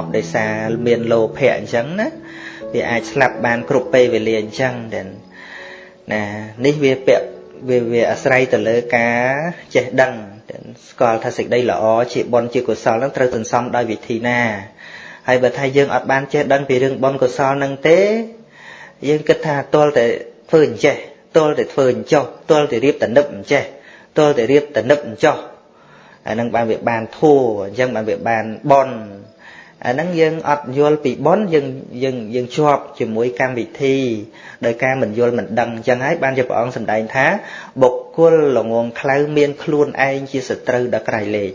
ប់ដោយសារមានលោភៈអញ្ចឹងណាវាអាចស្លាប់បានគ្រប់ពេលវេលាអញ្ចឹងតែណានេះវាពាក់វាវាអាស្រ័យទៅលើការចេះដឹងស្គាល់ថាសេចក្តីល្អជាបុណ្យជាកុសលនឹងត្រូវសន្សំដោយវិធីណាហើយបើថាយើងអត់បានចេះដឹងពីរឿងបុណ្យកុសលនឹងទេ យើងគិតថាទាល់តែធ្វើអញ្ចេះទាល់តែធ្វើអញ្ចោះទាល់តែរៀបតនឹបអញ្ចេះទាល់តែរៀបតនឹបអញ្ចោះអានឹងបានវាបានធัวអញ្ចឹងបានវាបានបុណ្យ អាហ្នឹងយើងអត់យល់ពីបុណ្យយើងយើងយើងជាប់ជាមួយកម្មវិធីដោយការមិនយល់មិនដឹងអញ្ចឹងហើយបានជាព្រះអង្គសម្ដែងថាបុគ្គលល្ងងខ្លៅមានខ្លួនឯងជាសត្រូវដល់ក្រៃលែង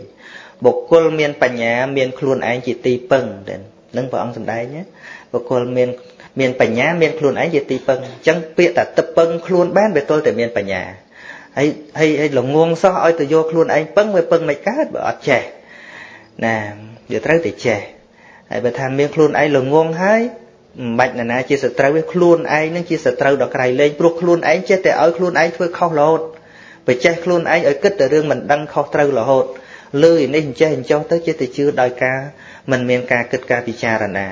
បុគ្គលមានបញ្ញាមានខ្លួនឯងជាទីពឹងនឹងព្រះអង្គសម្ដែងណាបុគ្គលមានមានបញ្ញាមានខ្លួនឯងជាទីពឹងអញ្ចឹងពាក្យតែទឹកពឹងខ្លួនបានវាទល់តែមានបញ្ញាហើយហើយហើយល្ងងសោះឲ្យទៅយកខ្លួនឯងពឹងវាពឹងមិនកើតបើអត់ចេះណាវាត្រូវតែចេះ ហើយបើថាមានខ្លួនឯងល្ងងហើយមិនបាច់ណានាជាសត្រូវទេខ្លួនឯងនឹងជាសត្រូវដល់ក្រៃលែងព្រោះខ្លួនឯងចេះតែឲ្យខ្លួនឯងធ្វើខុសរហូតបើចេះខ្លួនឯងឲ្យគិតតែរឿងមិនដឹងខុសត្រូវរហូតលើនេះអញ្ចេះអញ្ចោះទៅចេះតែជឿដោយការមិនមានការគិតការពិចារណា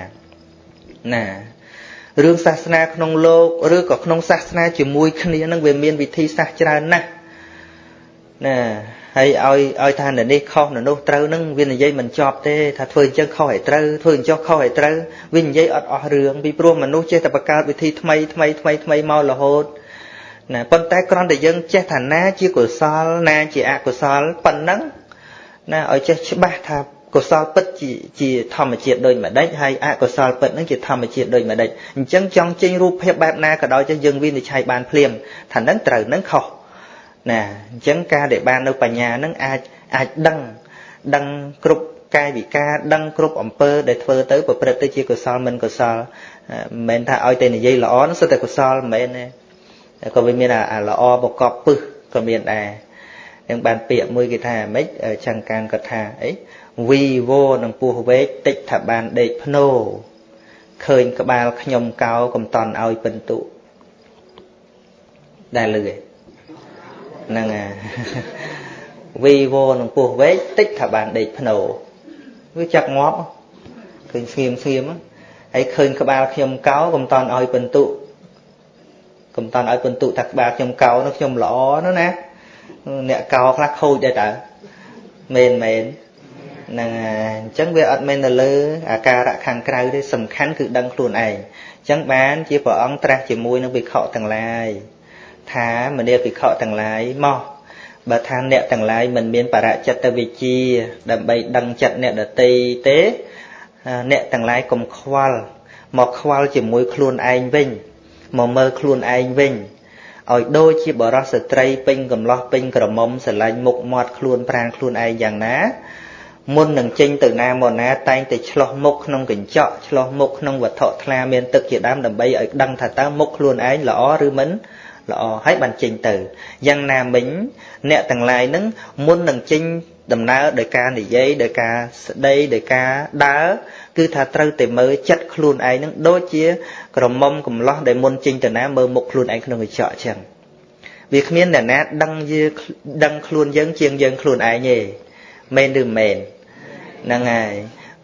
ណារឿងសាសនាក្នុងលោកឬក៏ក្នុងសាសនាជាមួយគ្នានឹងវាមានវិធីសាស្ត្រច្រើនណាស់ណា ហើយឲ្យឲ្យថានៅនេះខុសនៅនោះត្រូវនឹងវានិយាយមិនចប់ទេថាធ្វើអញ្ចឹងខុសឲ្យត្រូវធ្វើអញ្ចឹងខុសឲ្យត្រូវវានិយាយអត់អស់រឿងពីព្រោះមនុស្សចេះតែបង្កើតវិធីថ្មីថ្មីថ្មីថ្មីមករហូតណាប៉ុន្តែគ្រាន់តែយើងចេះថាណាជាកុសលណាជាអកុសលប៉ុណ្ណឹងណាឲ្យចេះច្បាស់ថាកុសលពិតជាជាធម្មជាតិដូចម្ដេចហើយអកុសលពិតនឹងជាធម្មជាតិដូចម្ដេចអញ្ចឹងចង់ចេញរូបភាពបែបណាក៏ដោយចឹងយើងវិនិច្ឆ័យបានភ្លាមថានឹងត្រូវនឹងខុស ណាអញ្ចឹងការដែលបាននៅបញ្ញានឹងអាចអាចដឹងដឹងគ្រប់កាយវិការដឹងគ្រប់អំពើដែលធ្វើទៅប្រព្រឹត្តទៅជាកុសលមិនកុសលមិនមែនថាឲ្យតែនិយាយល្អនោះសុទ្ធតែកុសលមិនមែនទេក៏វាមានអាល្អបកបពឹសក៏មានដែរនឹងបានពាក្យមួយគេថាម៉េចចង្កានគាត់ថាអីវីវោនឹងពោះវែកតិចថាបានដេកភ្នោឃើញក្បាលខ្ញុំកោកំតន់ឲ្យពិន្ទុដែលលឺឯ ហ្នឹងអាវីវោនឹងពោះវែកតិចថាបានដេកភ្នោវាចាក់ងាប់ឃើញស្ងៀមស្ងៀមហើយឃើញក្បាលខ្ញុំកោកំតន់ឲ្យពិន្ទុកំតន់ឲ្យពិន្ទុថាក្បាលខ្ញុំកោនោះខ្ញុំល្អណាណាអ្នកកោខ្លះខូចដែរតើមែនមែនហ្នឹងអញ្ចឹងវាអត់មែនទៅលើអាការៈខាងក្រៅទេសំខាន់គឺដឹងខ្លួនឯងអញ្ចឹងបានជាព្រះអង្គត្រាស់ជាមួយនឹងវិខទាំងឡាយ ថាមនាភិក្ខុទាំងឡាយមកបើថាអ្នកទាំងឡាយមិនមានបរចិត្តវិជ្ជា ដើម្បីដឹងចិត្តអ្នកដតីទេ អ្នកទាំងឡាយកុំខ្វល់មកខ្វល់ជាមួយខ្លួនឯងវិញមកមើលខ្លួនឯងវិញឲ្យដូចជាបរោះស្ត្រីពេញកំឡោះពេញក្រមុំស្រឡាញ់មុខមាត់ខ្លួនប្រាណខ្លួនឯងយ៉ាងណាមុននឹងចេញទៅណាមកណាតែងតែឆ្លោះមុខក្នុងកញ្ចក់ឆ្លោះមុខក្នុងវត្ថុថ្លាមានទឹកជាដើមដើម្បីឲ្យដឹងថាតើមុខខ្លួនឯងល្អឬមិន ល្អហើយបានចេញទៅយ៉ាងណាមិញអ្នកទាំងឡាយនឹងមុននឹងចេញដំណើរដោយការនិយាយដោយការស្ដីដោយការដើរគឺថាត្រូវតែមើលចិត្តខ្លួនឯងនឹងដូចជា ក្រមុំកំឡោះដែលមុនចេញទៅណាមើលមុខខ្លួនឯងក្នុងកញ្ចក់អញ្ចឹងវាគ្មានអ្នកណាដឹងយើងដឹងខ្លួនយើងជាងយើងខ្លួនឯងទេមែនឬមែនហ្នឹងហើយ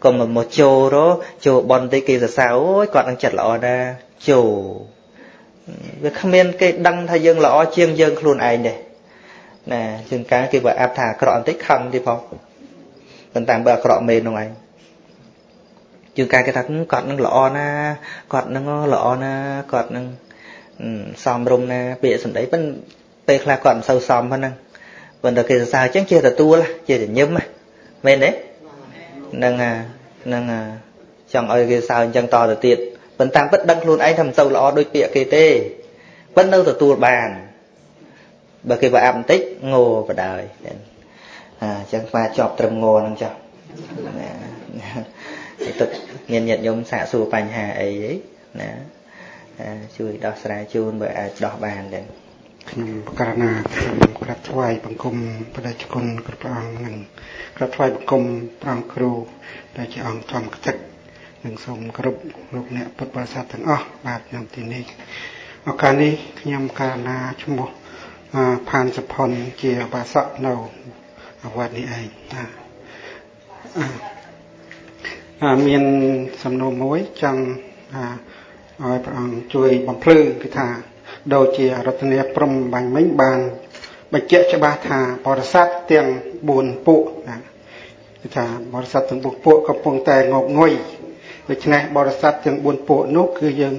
កុំមកចូលរចូលបនតិគេសរសើរអូយគាត់នឹងចិត្តល្អណាស់ចូល វាគ្មានគេដឹងថាយើងល្អជាងយើងខ្លួនឯងទេណាជាងការគេបើអាប់ថាអាក្រក់បន្តិចខឹងទៀតផងប៉ុន្តែបើអាក្រក់មែននោះឯងជាងការគេថាគាត់នឹងល្អណាគាត់នឹងល្អណាគាត់នឹងសំរុំណាពាក្យសម្ដីប៉ុន្តែពេលខ្លះគាត់មិនសូវសមប៉ុណ្ណឹងប៉ុន្តែគេសរសើរអញ្ចឹងជាទទួលជាញឹមមែនទេហ្នឹងហ្នឹងចង់ឲ្យគេសើអញ្ចឹងតទៅទៀត ប៉ុន្តែពិតដឹងខ្លួនឯងថាមិនសូវល្អដូចពាក្យគេទេប៉ុន្តែនៅទទួលបានបើគេប្រអាប់បន្តិចងោបដ ாய் អញ្ចឹងស្មាជាប់ត្រឹមងោហ្នឹងចាស់ទឹកមានញាតិញោមសាកសួរបញ្ហាអីណាជួយដោះស្រាយជូនបើអាចដោះបានដែរខ្ញុំបករណាខ្ញុំក្រាបថ្វាយបង្គំបដិជគុណគ្រប់ព្រះអង្គនិងក្រាបថ្វាយបង្គំព្រះអង្គគ្រូដែលជាអង្គធម្មគតិ និងសូមគ្រប់លោកអ្នកពុទ្ធបរិស័ទទាំងអស់បាទក្នុងទីនេះឱកាសនេះខ្ញុំករណាឈ្មោះផានសុផុនជាបាសកនៅវត្តនេះឯងបាទមានសំណួរមួយចង់ឲ្យព្រះអង្គជួយបំភ្លឺគឺថាដូចជារតនាព្រំបាញ់មិញបានបញ្ជាក់ច្បាស់ថាបរិស័ទទាំង4ពួកណាគឺថាបរិស័ទទាំង4ពួកកំពុងតែងប់ងុយ ដូច្នេះបរិស័ទទាំង4ពួកនោះគឺយើង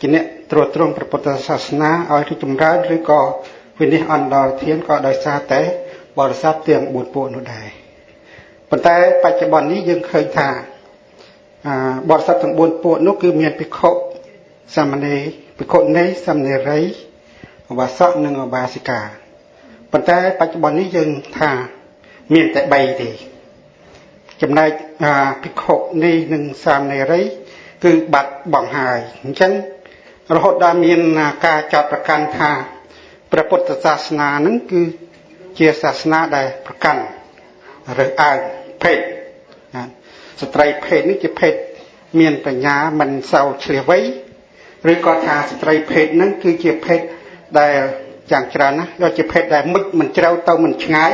ជាអ្នកត្រួតត្រងព្រះពុទ្ធសាសនាឲ្យរីកចម្រើនឬក៏វិនិច្ឆ័យអន្តរធានក៏ដោយសារតែបរិស័ទទាំង4ពួកនោះដែរប៉ុន្តែបច្ចុប្បន្ននេះយើងឃើញថាបរិស័ទទាំង4ពួកនោះគឺមានភិក្ខុសាមណេរភិក្ខុនីសាមណេរីឧបាសកនិងឧបាសិកាប៉ុន្តែបច្ចុប្បន្ននេះយើងថាមានតែ3ទេ ចំណែកភិក្ខុនេះនិងសាមណេរី គឺបាត់បង់ហើយអញ្ចឹងរហូតដល់មានការចាត់ប្រកាន់ថាព្រះពុទ្ធសាសនានឹងគឺជាសាសនាដែលប្រកាន់រើសអើងភេទស្ត្រីភេទនេះជាភេទមានបញ្ញាមិនសូវឆ្លៀសវៃឬក៏ថាស្ត្រីភេទហ្នឹងគឺជាភេទដែលយ៉ាងច្រើនណាស់ដូចជាភេទដែលមុជមិនជ្រៅទៅមិនឆ្ងាយ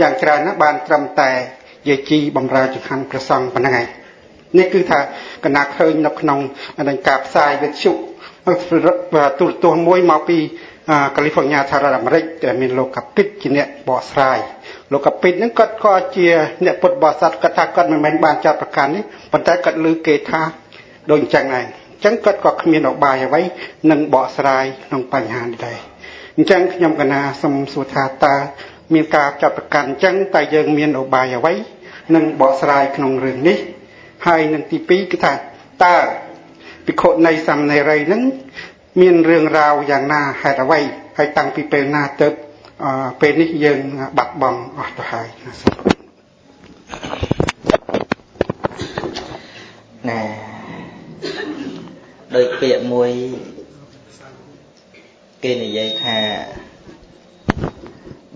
យ៉ាងច្រើនណាស់បានត្រឹមតែ យាជីបំរើចង្ហាន់ព្រះសង្ឃប៉ុណ្ណឹងឯងនេះគឺថាកណាឃើញនៅក្នុងនឹងការផ្សាយវិទ្យុទូរទស្សន៍មួយមកពីកាលីហ្វ័រញ៉ាសហរដ្ឋអាមេរិកដែលមានលោកកាពិតជាអ្នកបកស្រាយលោកកាពិតហ្នឹងគាត់ក៏ជាអ្នកពុទ្ធបរិស័ទគាត់ថាគាត់មិនមែនបានចាត់ប្រកាន់នេះប៉ុន្តែគាត់លើគេថាដូចអញ្ចឹងដែរអញ្ចឹងគាត់ក៏គ្មានឧបាយអ្វីនឹងបកស្រាយក្នុងបញ្ហានេះដែរអញ្ចឹងខ្ញុំកណាសូមសួរថាតើ មានការចាត់ប្រកាន់អញ្ចឹងតើយើងមានឧបាយអ្វីនឹងបកស្រាយក្នុងរឿងនេះ ហើយនឹងទី2គឺថាតើភិក្ខុនៃសាមណេរីនឹងមានរឿងរ៉ាវយ៉ាងណាហេតុអ្វីហើយតាំងពីពេលណាទៅពេលនេះយើងបាត់បង់អស់ទៅហើយណាដោយពាក្យមួយគេនិយាយថា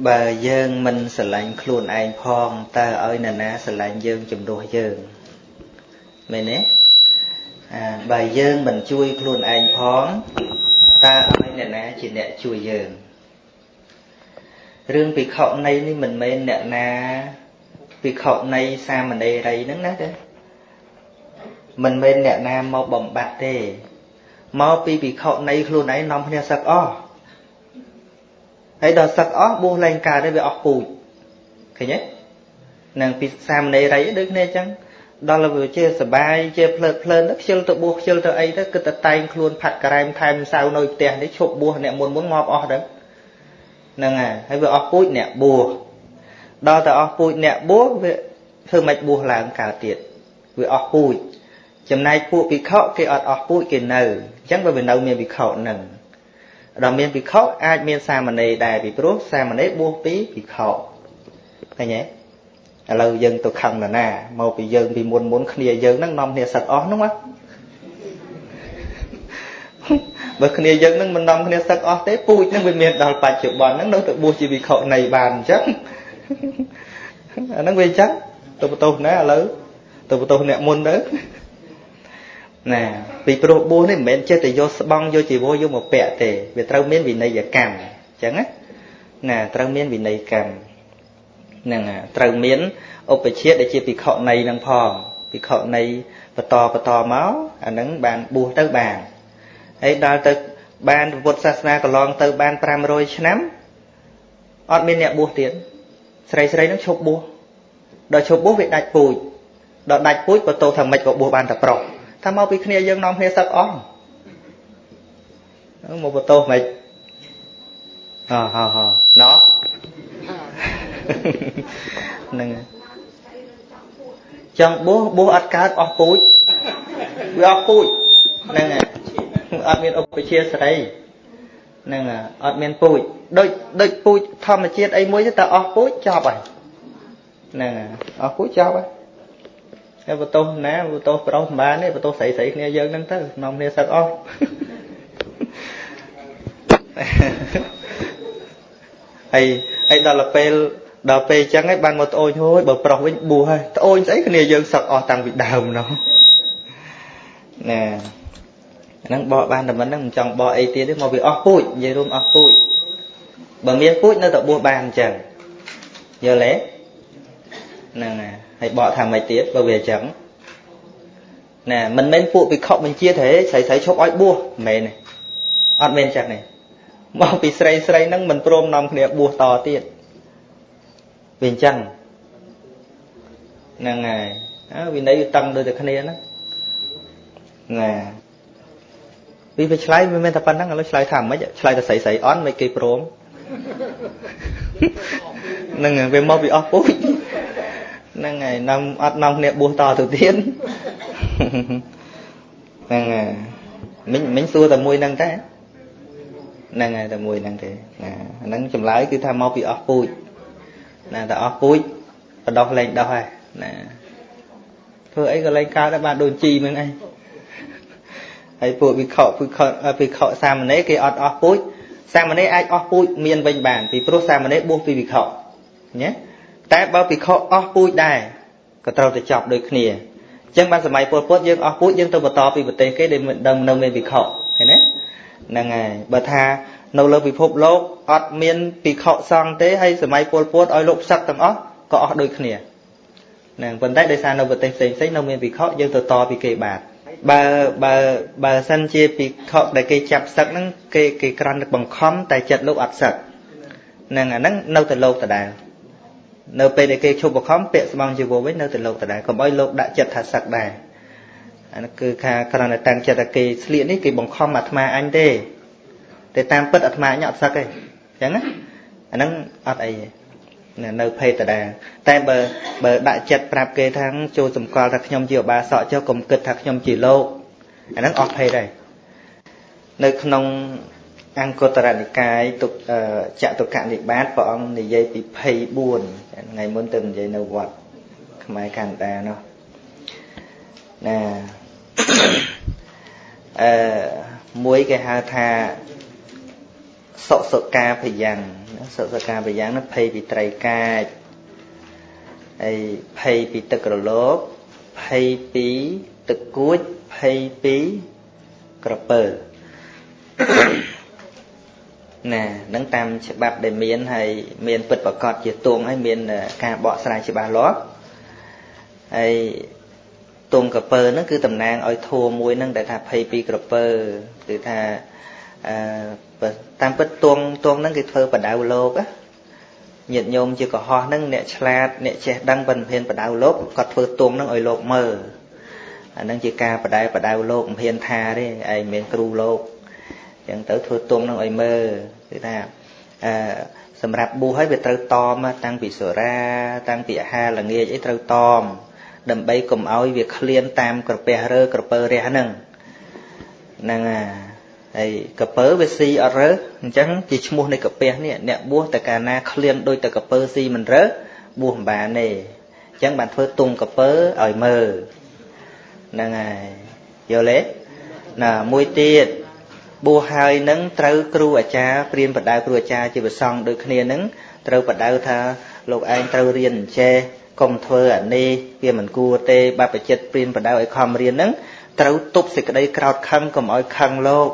បើយើងមិនស្រឡាញ់ខ្លួនឯងផងតើឲ្យនរណាស្រឡាញ់យើងជំនួសយើងមែនទេអាបើយើងមិនជួយខ្លួនឯងផងតើឲ្យអ្នកណាជាអ្នកជួយយើងរឿងភិក្ខុនៃនេះមិនមែនអ្នកណាភិក្ខុនៃសាមណេរីហ្នឹងណាទេមិនមែនអ្នកណាមកបំបត្តិទេមកពីភិក្ខុនៃខ្លួនឯងនាំគ្នាសឹកអស់ ហើយដល់សឹកអស់បួសលែងកើតទេវាអស់ពូជឃើញទេនឹងពីសាមណេរីដូចគ្នាអញ្ចឹងដល់វាជាសបាយជាភ្លើតភ្លើនទៅខ្ជិលទៅបួសខ្ជិលទៅអីទៅគឺតែតែងខ្លួនផាត់ការ៉ែមថែមសៅនៅផ្ទះនេះឈប់បួសអ្នកមុនមុនងាប់អស់ទៅហ្នឹងហើយហើយវាអស់ពូជអ្នកបួសដល់តែអស់ពូជអ្នកបួសវាធ្វើមិនបួសឡើងកើតទៀតវាអស់ពូជចំណែកពួកភិក្ខុគេអត់អស់ពូជគេនៅអញ្ចឹងវានៅមានភិក្ខុនឹង ដល់មានភិក្ខុអាចមានសាមណេរដែរពីព្រោះសាមណេរបួសពីភិក្ខុឃើញទេឥឡូវយើងទៅខឹងនរណាមកពីយើងពីមុនមុនគ្នាយើងហ្នឹងនាំគ្នាសឹកអស់ហ្នឹងណាបើគ្នាយើងនឹងមិននាំគ្នាសឹកអស់ទេពូជនឹងវាមានដល់បច្ចុប្បន្នហ្នឹងនៅទៅបួសជាវិខនៃបានអញ្ចឹងអាហ្នឹងវាអញ្ចឹងទៅបន្ទោសណាឥឡូវទៅបន្ទោសអ្នកមុនទៅ ណាពីព្រោះបួសនេះមិនមែនចេះតែយកស្បង់យកជីវរយកមកពាក់ទេវាត្រូវមានវិន័យកម្មអញ្ចឹងណាណាត្រូវមានវិន័យកម្មនឹងត្រូវមានឧបជាដែលជាភិក្ខុនៃនឹងផងភិក្ខុនៃបន្តបន្តមកអានឹងបានបួសទៅបានហើយដល់ទៅបានពុទ្ធសាសនាកន្លងទៅបាន500ឆ្នាំអត់មានអ្នកបួសទៀតស្រីស្រីនឹងឈប់បួសដល់ឈប់បួសវាដាច់ពូជដល់ដាច់ពូជបើតោថាមិនក៏បួសបានតែប្រុស ថាមកពីគ្នាយើងនាំគ្នាសឹកអស់មកបតោមិនអហហណោះហ្នឹងចង់បួសបួសអត់កើតអស់ពូជវាអស់ពូជហ្នឹងហើយអត់មានឧបជាសេរីហ្នឹងអត់មានពូជដូចដូចពូជធម្មជាតិអីមួយទៅតែអស់ពូជចប់ហើយហ្នឹងអស់ពូជចប់ហើយហើយ បន្ទោសណាបន្ទោសប្រុសមិនបានទេបន្ទោសស្រីស្រីគ្នាយើងហ្នឹងទៅនាំគ្នាសឹកអស់ហើយហើយដល់ពេលដល់ពេលអញ្ចឹងឯងបានមកត្អូញហួយបើប្រុសវិញបួសហើយត្អូញស្អីគ្នាយើងសឹកអស់តាំងពីដើមនោះណាហ្នឹងបកបានតែមិនហ្នឹងមិនចង់បកអីទៀតទេមកវាអស់ពូជនិយាយរួមអស់ពូជបើមានពូជនៅតែបួសបានអញ្ចឹងយល់ទេហ្នឹងហើយ បកថាម៉េចទៀតបើវាអញ្ចឹងណាមិនមែនពួកភិក្ខុបញ្ជាទេស្រីស្រីឈប់ឲ្យបួសមិនមែនទេអត់មែនចឹងទេមកពីស្រីស្រីហ្នឹងមិនព្រមនាំគ្នាបួសតទៀតវាអញ្ចឹងហ្នឹងហើយអើវិន័យតឹងដូចតែគ្នាហ្នឹងណាវាវាឆ្លើយមិនមែនតែប៉ុណ្្នឹងឥឡូវឆ្លើយថាម៉េចឆ្លើយតែស្រីស្រីអន់មិនគេព្រមហ្នឹងវាមកពីអស់ពូជ ហ្នឹងហើយនាំអត់នាំគ្នាបួសតទៅទៀតហ្នឹងហើយមិញមិញសួរតែមួយហ្នឹងតែហ្នឹងហើយតែមួយហ្នឹងទេណាហ្នឹងចម្លើយគឺថាមកពីអស់ពូជណាតែអស់ពូជបដោះលែងដោះហើយណាធ្វើអីក៏លែងកើតដែរបានដូចជីហ្នឹងឯងហើយពួកវិខវិខវិខសាមណេរគេអត់អស់ពូជសាមណេរអាចអស់ពូជមានវិញបានពីព្រោះសាមណេរបួសពីវិខណា តែបើវិខអស់ពូជដែរក៏ត្រូវតែចប់ដូចគ្នាអញ្ចឹងបានសម័យពលពតយើងអស់ពូជយើងទៅបន្តពីប្រទេសគេដែលមិនដឹងនៅមានវិខឃើញទេហ្នឹងហើយបើថានៅលើពិភពលោកអត់មានពិខុសង្ឃទេហើយសម័យពលពតឲ្យលោកផ្សឹកទាំងអស់ក៏អស់ដូចគ្នាហ្នឹងប៉ុន្តែដោយសារនៅប្រទេសផ្សេងផ្សេងនៅមានពិខុយើងទៅតពីគេបាទបើបើបើសិនជាពិខុដែលគេចាប់សឹកហ្នឹងគេគេក្រាន់បង្ខំតែចិត្តលោកអត់សឹកហ្នឹងអាហ្នឹងនៅតែលោកដដែល នៅពេលដែលគេឈប់បង្ខំពាក់ស្បង់ជីវរវិញនៅតែលោកដដែលកុំឲ្យលោកដាក់ចិត្តថាសឹកដែរអានោះគឺថាគ្រាន់តែតាំងចិត្តថាគេស្លៀកនេះគេបង្ខំអាត្មាអញទេតែតាមពិតអាត្មាអញអត់សឹកទេអញ្ចឹងណាអាហ្នឹងអត់អីទេនៅភេទដដែលតែបើបើដាក់ចិត្តប្រាប់គេថាចូលសម្គាល់ថាខ្ញុំជាឧបាសកចុះកុំគិតថាខ្ញុំជាលោកអាហ្នឹងអស់ភេទហើយនៅក្នុង អង្គតរនិកាយទុកចតុកនិបាតព្រះអង្គនិយាយពី24ថ្ងៃមុនទៅនិយាយនៅវត្តខ្មែរកណ្ដានោះណាអឺមួយគេហៅថាសុសកាភយ៉ាងសុសកាភយ៉ាងនោះភ័យពីត្រីកាចហើយភ័យពីទឹករលកភ័យពីទឹកគួចភ័យពីក្រពើ ណានឹងតាមច្បាប់ដែលមានហើយមានពិតប្រកបជាទងហើយមានការបកស្រាយច្បាស់លាស់ហើយទងក្រពើហ្នឹងគឺតំណាងឲ្យធัวមួយហ្នឹងដែលថា22ក្រពើគឺថាអឺតាមពិតទងទងហ្នឹងគេធ្វើបដៅលោកញាតិញោមជាកុហកហ្នឹងអ្នកឆ្លាតអ្នកចេះដឹងបិណ្ឌភានបដៅលោកគាត់ធ្វើទងហ្នឹងឲ្យលោកមើលអាហ្នឹងជាការបដៅបដៅលោកមិនហ៊ានថាទេឯងមានគ្រូលោកអញ្ចឹងទៅធ្វើទងហ្នឹងឲ្យមើល គឺថាអឺសម្រាប់ប៊ូហើយវាត្រូវតមតាំងពីសូរា តាំងពីអាហារល្ងាចអីត្រូវតមដើម្បីកុំឲ្យវាឃ្លានតាមក្រពះរើក្រពើរះហ្នឹងហ្នឹងហើយហើយក្រពើវាស៊ីអត់រើអញ្ចឹងជាឈ្មោះនៃក្រពះនេះអ្នកបួសតែកាលណាឃ្លានដូចតែក្រពើស៊ីមិនរើបួសមិនបានទេអញ្ចឹងបានធ្វើទុំក្រពើឲ្យមើលហ្នឹងហើយយល់ទេណាមួយទៀត បួសហើយនឹងត្រូវគ្រូអាចារ្យព្រានបដៅគ្រូអាចារ្យជាប្រសង់ដូចគ្នានឹងត្រូវបដៅថាលោកឯងត្រូវរៀនអញ្ចេះកុំធ្វើអានេះវាមិនគួរទេបបចិត្តព្រានបដៅឲ្យខំរៀនហ្នឹងត្រូវទប់សេចក្តីក្រោតខឹងកុំឲ្យខឹងលោក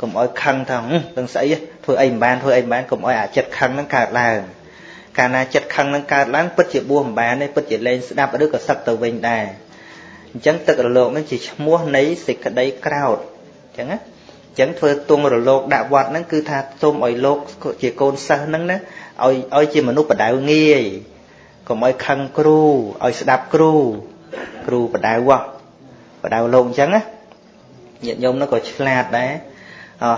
កុំឲ្យខឹងថានឹងស្អីធ្វើអីមិនបានធ្វើអីមិនបានកុំឲ្យអាចិត្តខឹងហ្នឹងកើតឡើងកាលណាចិត្តខឹងហ្នឹងកើតឡើងពិតជាបួសមិនបានទេពិតជាលែងស្ដាប់ឬក៏សឹកទៅវិញដែរអញ្ចឹងទឹករលកហ្នឹងជាឈ្មោះនៃសេចក្តីក្រោតអញ្ចឹងណាអញ្ចឹងធ្វើទងរលកដាក់វត្តហ្នឹងគឺថាសូមឲ្យលោកជាកូនសិស្សហ្នឹងណាឲ្យឲ្យជាមនុស្សបដៅងាយកុំឲ្យខឹងគ្រូឲ្យស្ដាប់គ្រូគ្រូបដៅវោះបដៅលោកអញ្ចឹងណាញាតិញោមនោះក៏ឆ្លាតដែរ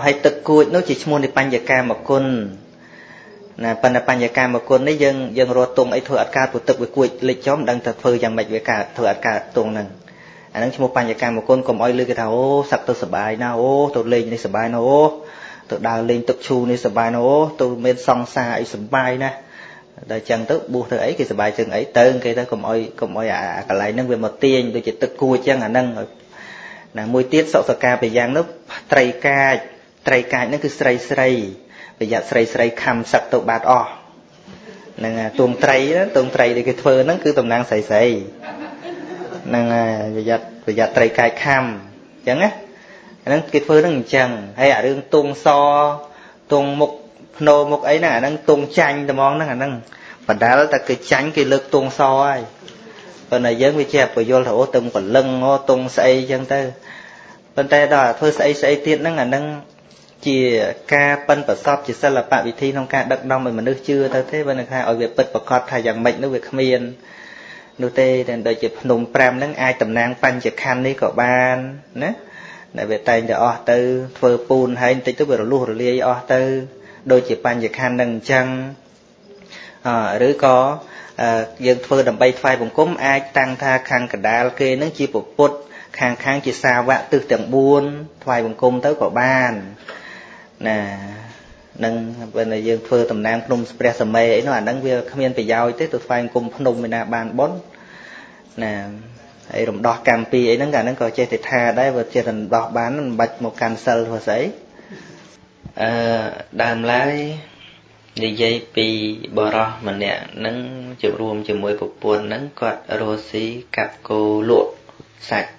ហើយទឹកគួចនោះជាឈ្មោះនៃបញ្ញកាមគុណណាប៉ុន្តែបញ្ញកាមគុណនេះយើងយើងរត់ទងអីធ្វើអត់កើតពុទឹកវាគួចលិចចំដឹងតែធ្វើយ៉ាងម៉េចវាកើតធ្វើអត់កើតទងហ្នឹង អានឹងឈ្មោះបញ្ញកម្មគុណកុំអោយលើគេថាអូសឹកទៅសបាយណាអូទៅលេងនេះសបាយណាអូទៅដើរលេងទឹកឈូនេះសបាយណាអូទៅមានសង្សារអីសបាយណាដល់ចឹងទៅបួសទៅអីគេសបាយជាងអីទៅគេទៅកុំអោយកុំអោយអាកន្លែងហ្នឹងវាមកទាញដូចជាទឹកគួចឹងអាហ្នឹងណាមួយទៀតសុខសកាប្រយ៉ាងនោះត្រីកាចត្រីកាចហ្នឹងគឺស្រីស្រីប្រយ័ត្នស្រីស្រីខំសឹកទៅបាត់អស់ហ្នឹងទួងត្រីទួងត្រីដែលគេធ្វើហ្នឹងគឺតំណាងស្រីស្រី ហ្នឹងប្រយ័ត្នប្រយ័ត្នត្រីកាចខំអញ្ចឹងណាហ្នឹងគេធ្វើហ្នឹងអញ្ចឹងហើយអារឿងទួងសទួងមុខភ្នោមុខអីហ្នឹងអាហ្នឹងទងចាញ់ត្មងហ្នឹងអាហ្នឹងបណ្ដាលតែគេចាញ់គេលើកទងសហើយប៉ុន្តែយើងវាជាពយល់ថាអូទឹងព្រលឹងអូតុងស្អីចឹងទៅប៉ុន្តែដល់ធ្វើស្អីស្អីទៀតហ្នឹងអាហ្នឹងជាការប៉ិនប្រសពជាសិល្បៈវិធីក្នុងការដឹកនាំឲ្យមនុស្សជឿទៅទេបើនឹងថាឲ្យវាពិតប្រកបថាយ៉ាងម៉េចនោះវាគ្មាន នោះទេតែដូចជាភ្នំ5ហ្នឹងអាចតំណាងបញ្ចខណ្ឌនេះក៏បានណាដែលវាតែងតែអស់ទៅធ្វើពូនហើយបន្តិចទៅវារលុះរលាយអស់ទៅ ដូចជាបញ្ចខណ្ឌហ្នឹងអញ្ចឹងអឬក៏យើងធ្វើដើម្បីថ្វាយបង្គំអាចតាំងថាខាងកដាលគេនឹងជាពុទ្ធខាងខាងជាសាវកទិសទាំង4ថ្វាយបង្គំទៅក៏បានណា នឹងពេលយើងធ្វើតំណាងភ្នំព្រះសម័យអីនោះអាហ្នឹងវាគ្មានប្រយោជន៍ទេទៅថ្វាយបង្គំភ្នំឯណាបានប៉ុនណាហើយរំដោះកម្មពីអីហ្នឹងកាលហ្នឹងក៏ចេះតែថាដែរបើចេះតែរំដោះបានមិនបាច់មកកាន់សិលធ្វើស្អីអឺដើមឡើយនិយាយពីបរោះម្នាក់នឹងជួបរួមជាមួយប្រពន្ធនឹងគាត់រស់ស៊ីកាប់គោលក់សាច់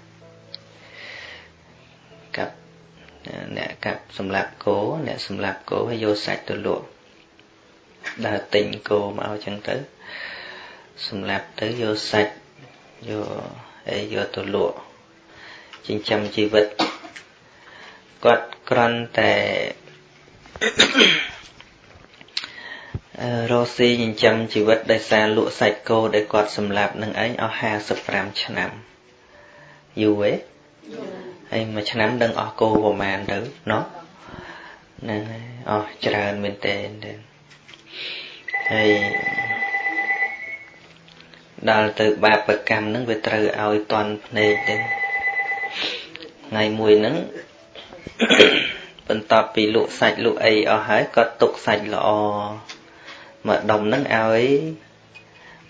អ្នកកាប់សម្លាប់គោអ្នកសម្លាប់គោហើយយកសាច់ទៅលក់ដើរទិញគោមកអញ្ចឹងទៅសម្លាប់ទៅយកសាច់យកអីយកទៅលក់ចិញ្ចឹមជីវិតគាត់គ្រាន់តែរស់ស៊ីចិញ្ចឹមជីវិតដោយសារលក់សាច់គោដែលគាត់សម្លាប់នឹងឯងអស់55ឆ្នាំយូរទេ ហើយមួយឆ្នាំដឹងអស់គោប្រហែលទៅណោះហ្នឹងហើយអស់ច្រើនមែនតើហើយដល់ទៅបាបកម្មហ្នឹងវាត្រូវឲ្យតន់ភ្នែកទៅថ្ងៃមួយហ្នឹងបន្ទាប់ពីលក់សាច់លក់អីអស់ហើយក៏ទុកសាច់ល្អមកដុំហ្នឹងឲ្យ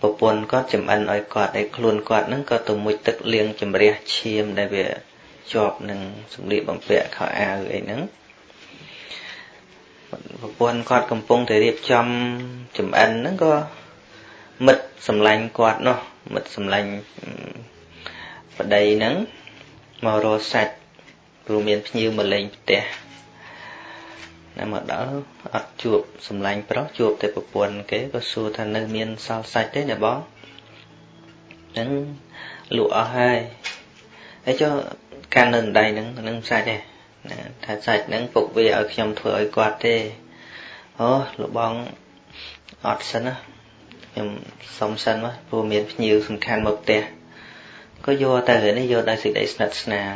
ប្រពន្ធគាត់ចំអិនឲ្យគាត់ឲ្យខ្លួនគាត់ហ្នឹងក៏ទៅមុជទឹកលាងជំរះឈាមដែលវា ជាប់នឹងសម្លៀកបំពាក់ខោអាវអីហ្នឹងប្រពន្ធគាត់កំពុងតែរៀបចំចំអិនហ្នឹងក៏មិត្តសម្លាញ់គាត់នោះមិត្តសម្លាញ់ប្តីហ្នឹងមករកសាច់ព្រោះមានភ្ញៀវមកលេងផ្ទះណាមកដល់អត់ជួបសម្លាញ់ប្រុសជួបតែប្រពន្ធគេក៏សួរថានៅមានសល់សាច់ទេណាបងហ្នឹងលក់អស់ហើយហើយចុះ កាន់នៅដៃហ្នឹងហ្នឹងសាច់ទេណាថាសាច់ហ្នឹងពុកវាឲ្យខ្ញុំធ្វើឲ្យគាត់ទេអូលបងអត់សិនណាខ្ញុំសុំសិនមកព្រោះមានភ្ញៀវសំខាន់មកផ្ទះក៏យកទៅនេះយកដោយសេចក្តីស្និទ្ធស្នាល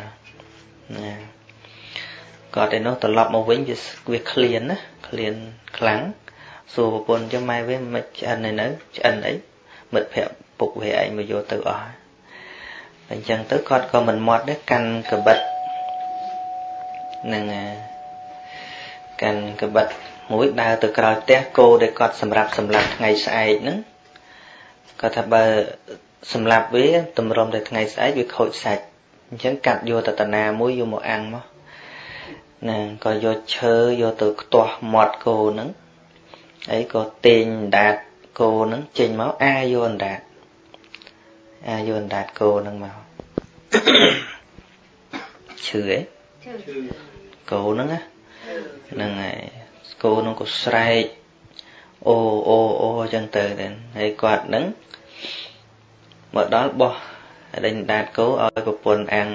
ណាគាត់ឯនោះត្រឡប់មកវិញវាវាឃ្លានណាឃ្លានខ្លាំងសួរប្រពន្ធចឹងម៉ែវាមិនឆ្អិនឯនៅឆ្អិនអីមិត្តភក្តិពុកវាឯងមកយកទៅអស់ អញ្ចឹងទៅគាត់ក៏មិនមាត់ដែរកាន់កបិតនឹងកាន់កបិតមួយដើរទៅក្រោយផ្ទះគោដែលគាត់សម្រាប់សម្រាប់ថ្ងៃស្អែកហ្នឹងគាត់ថាបើសម្រាប់វាតម្រុំតែថ្ងៃស្អែកវាខូចសាច់អញ្ចឹងកាត់យកតតាណាមួយយកមកអាំងមកណាក៏យកឈើយកទៅខ្ទាស់មាត់គោហ្នឹងអីក៏ទាញអណ្ដាតគោហ្នឹងចេញមកអាយកអណ្ដាតអា យកអណ្ដាតគោហ្នឹងមកឈឺអីគោហ្នឹងណាហ្នឹងហើយគោហ្នឹងក៏ស្រែកអូអូអូអញ្ចឹងទៅហើយគាត់ហ្នឹងមកដល់បោះដេញដាតគោឲ្យប្រពន្ធអាំង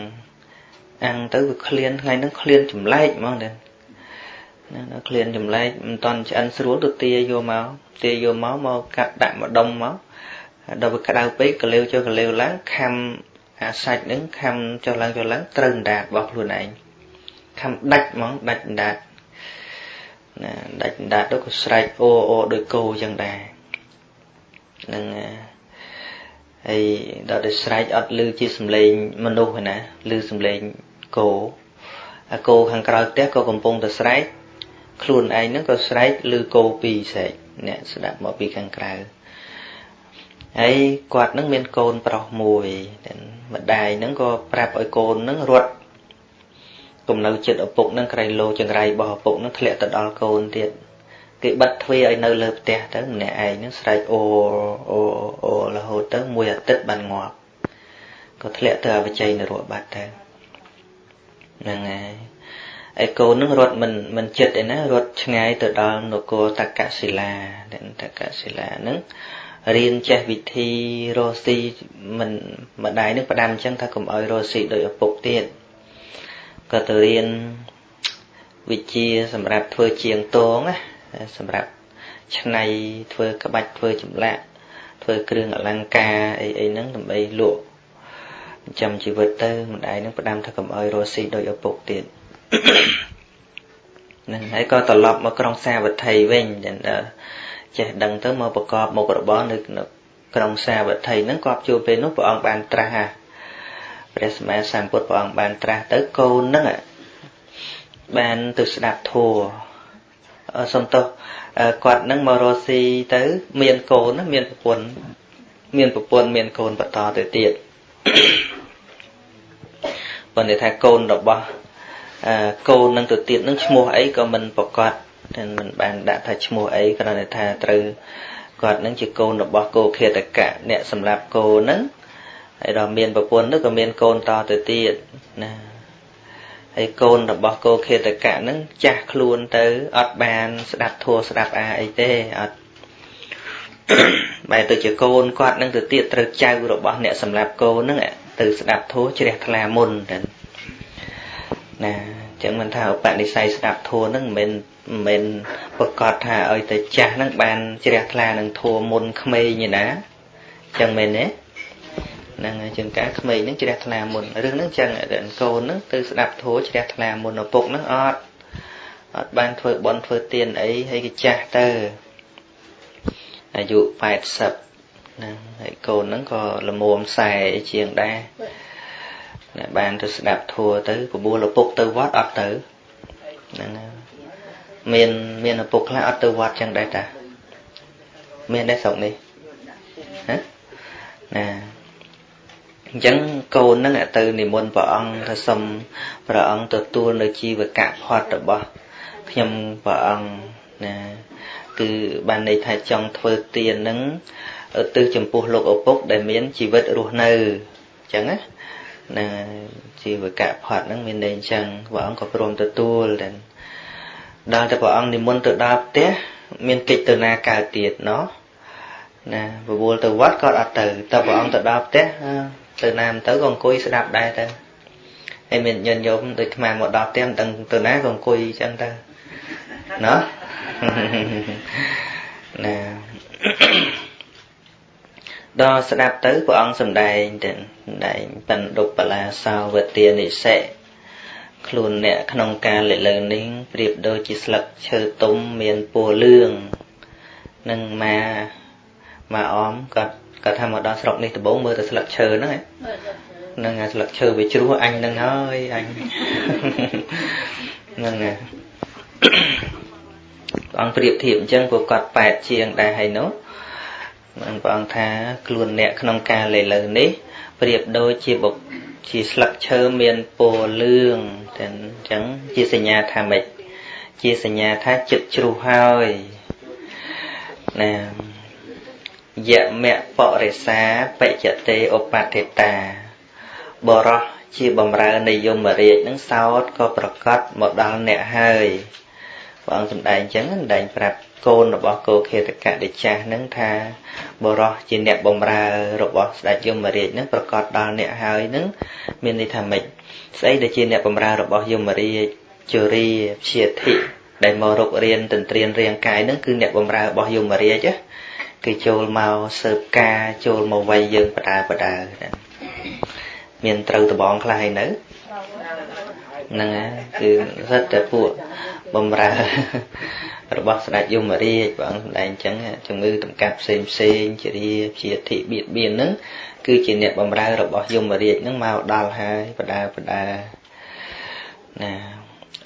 អាំងទៅវាឃ្លានថ្ងៃហ្នឹងឃ្លានចម្លែកហ្មងដែរណាឃ្លានចម្លែកមិនតន់ឆ្អិនស្រួលទៅទាយកមកទាយកមកមកកាត់ដាក់ម្ដុំមក ដល់វាក្តៅពេកកលេវចុះកលេវឡើងខំអាសាច់ហ្នឹងខំចុះឡើងចុះឡើងត្រូវអណ្ដាតរបស់ខ្លួនឯងខំដាច់ហ្មងដាច់អណ្ដាតណាដាច់អណ្ដាតទៅក៏ស្រែកអូអូដោយគោចឹងដែរនឹងហើយដល់តែស្រែកអត់ឮជាសំឡេងមនុស្សណាឮសំឡេងគោអាគោខាងក្រៅផ្ទះក៏កំពុងតែស្រែកខ្លួនឯងហ្នឹងក៏ស្រែកឮគោពីរស្រែកអ្នកស្ដាប់មកពីខាងក្រៅ ហើយគាត់នឹងមានកូនប្រុសមួយម្ដាយហ្នឹងក៏ប្រាប់ឲ្យកូនហ្នឹងរត់គំនៅចិត្តឪពុកហ្នឹងក្រៃលោចង្រៃរបស់ឪពុកហ្នឹងធ្លាក់ទៅដល់កូនទៀតគេបិទទ្វារឲ្យនៅលើផ្ទះទៅម្នាក់ឯងហ្នឹងស្រែកអូអូអូរហូតទៅមួយអាទិត្យបានងាប់ក៏ធ្លាក់ទៅអវជ័យនរកបាត់ទៅហ្នឹងហើយឯកូននឹងរត់មិនមិនចិត្តឯណារត់ឆ្ងាយទៅដល់នគរតកសិលាតកសិលាហ្នឹង ររៀនចេះវិធីរស់ស៊ីមិនម្ដាយនឹងផ្ដាំអញ្ចឹងថាកុំឲ្យរស់ស៊ីដោយឪពុកទៀតក៏ទៅរៀនវិជាសម្រាប់ធ្វើជាងតងណាសម្រាប់ឆ្នៃធ្វើក្បាច់ធ្វើចម្លាក់ធ្វើគ្រឿងអលង្ការអីអីហ្នឹងដើម្បីលក់ចាំជីវិតទៅម្ដាយនឹងផ្ដាំថាកុំឲ្យរស់ស៊ីដោយឪពុកទៀតហ្នឹងហើយក៏ត្រឡប់មកក្រុងសាវត្ថីវិញចេះដឹ ងទៅមកប្រកបមុខរបរនៅក្រុងសាវត្ថីហ្នឹងគាត់ជួបពេលនោះព្រះអង្គបានត្រាស់ព្រះសម្មាសម្ពុទ្ធព្រះអង្គបានត្រាស់ទៅកូនហ្នឹងបានទៅស្ដាប់ធัวសំទោសគាត់នឹងមករស់ស៊ីទៅមានកូនណាមានប្រពន្ធមានប្រពន្ធមានកូនបន្តទៅទៀតប៉ុន្តែថាកូនរបស់កូននឹងទៅទៀតនឹងឈ្មោះអីក៏មិនប្រកាស តែមិនបានដាក់ថាឈ្មោះអីគ្រាន់តែថាត្រូវគាត់នឹងជាកូនរបស់គោខេតកៈអ្នកសម្រាប់គោនឹងហើយដល់មានប្រពន្ធនោះក៏មានកូនតទៅទៀតណាហើយកូនរបស់គោខេតកៈនឹងចាស់ខ្លួនទៅអត់បានស្ដាប់ធัวស្ដាប់អាអីទេអត់បែរទៅជាកូនគាត់នឹងទៅទៀតត្រូវចៅរបស់អ្នកសម្រាប់គោនឹងទៅស្ដាប់ធัวជ្រះថ្លាមុនទៅណាចឹងមិនថាឧបនិស្ស័យស្ដាប់ធัวនឹងមិនមែន ប្រកាសថាឲ្យតែចាស់នឹងបានជ្រះថ្លានឹងធัวមុនក្មេងឯណាចឹងមែនទេហ្នឹងហើយជាងការក្មេងហ្នឹងជ្រះថ្លាមុនរឿងហ្នឹងចឹងកូនហ្នឹងទៅស្ដាប់ធัวជ្រះថ្លាមុនឪពុកហ្នឹងអត់អត់បានធ្វើបន់ធ្វើទានអីហើយគេចាស់ទៅអាយុ80ណាហើយកូនហ្នឹងក៏ល្មមខ្សែជាងដែរអ្នកបានទៅស្ដាប់ធัวទៅបបួលឪពុកទៅវត្តអត់ទៅហ្នឹង មានមានឪពុកខ្លះអត់ទៅវត្តចឹងដែរតាមានដែរស្រុកនេះណាណាអញ្ចឹងកូនហ្នឹងទៅនិមន្តព្រះអង្គថាសុំព្រះអង្គទទួលនៅជីវកៈផាត់របស់ខ្ញុំព្រះអង្គណាគឺបានន័យថាចង់ធ្វើទានហ្នឹងទៅចំពោះលោកឪពុក ដែលមានជីវិតរស់នៅអញ្ចឹងណាណាជីវកៈផាត់ហ្នឹងមានន័យអញ្ចឹងព្រះអង្គក៏ព្រមទទួលតែ ដល់តែព្រះអង្គនិមន្តទៅដល់ផ្ទះមានកិច្ចទៅណាកើតទៀតណោះណាបវល់ទៅវត្តក៏អត់ទៅតែព្រះអង្គទៅដល់ផ្ទះទៅណាមិនទៅក៏អង្គុយស្ដាប់ដែរទៅហើយមានញញយមដូចខ្មែរមកដល់ផ្ទះមិនដឹងទៅណាក៏អង្គុយអញ្ចឹងទៅណោះណាដល់ស្ដាប់ទៅព្រះអង្គសម្ដែងទៅសម្ដែងបណ្ឌុបលាសោវទានិសិ ខ្លួនអ្នកក្នុងការលិលើនេះប្រៀបដូចជាស្លឹកឈើទុំមានពណ៌លឿងនឹងមកមកអមគាត់គាត់ថាមកដល់ស្រុកនេះដំបូងមើលទៅស្លឹកឈើហ្នឹងហ្នឹងស្លឹកឈើវាជ្រោះអញហ្នឹងហើយអញហ្នឹងព្រះអង្គប្រៀបធៀបអញ្ចឹងពួកគាត់ប៉ែតជាងដែរហើយនោះព្រះអង្គថាខ្លួនអ្នកក្នុងការលេលើនេះប្រៀបដូចជាបុកជាស្លឹកឈើមានពណ៌លឿង តែអញ្ចឹងជាសញ្ញាថាម៉េចជាសញ្ញាថាចិត្តជ្រុះហើយណាយមៈបរិសាបច្ចតេឧបតិតាបរោះជាបំរើនៃយមរាជនឹងសោតក៏ប្រកាសមកដល់អ្នកហើយព្រះអង្គសម្ដែងអញ្ចឹងសម្ដែងប្រាប់កូនរបស់គោខេតកៈដេចាស់នឹងថាបរោះជាអ្នកបំរើរបស់ស្ដេចយមរាជនឹងប្រកាសដល់អ្នកហើយនឹងមានន័យថាម៉េច ស្អីដែលជាអ្នកបំរើរបស់យមរាជជរាព្យាធិដែលមករករៀនទន្ទ្រានរាងកាយនឹងគឺអ្នកបំរើរបស់យមរាជគឺចូលមកសើបការចូលមកវាយយើងបដាបដាមានត្រូវដបងខ្លះហើយនៅហ្នឹងគឺសិតតែពួកបំរើរបស់ស្ដេចយមរាជព្រះអង្គសម្ដែងអញ្ចឹងជំងឺតម្កាត់ផ្សេងផ្សេងជារាជាធិបៀតបៀនហ្នឹង គឺជាអ្នកបំរើរបស់យមរាជហ្នឹងមកដល់ហើយបដាបដាណា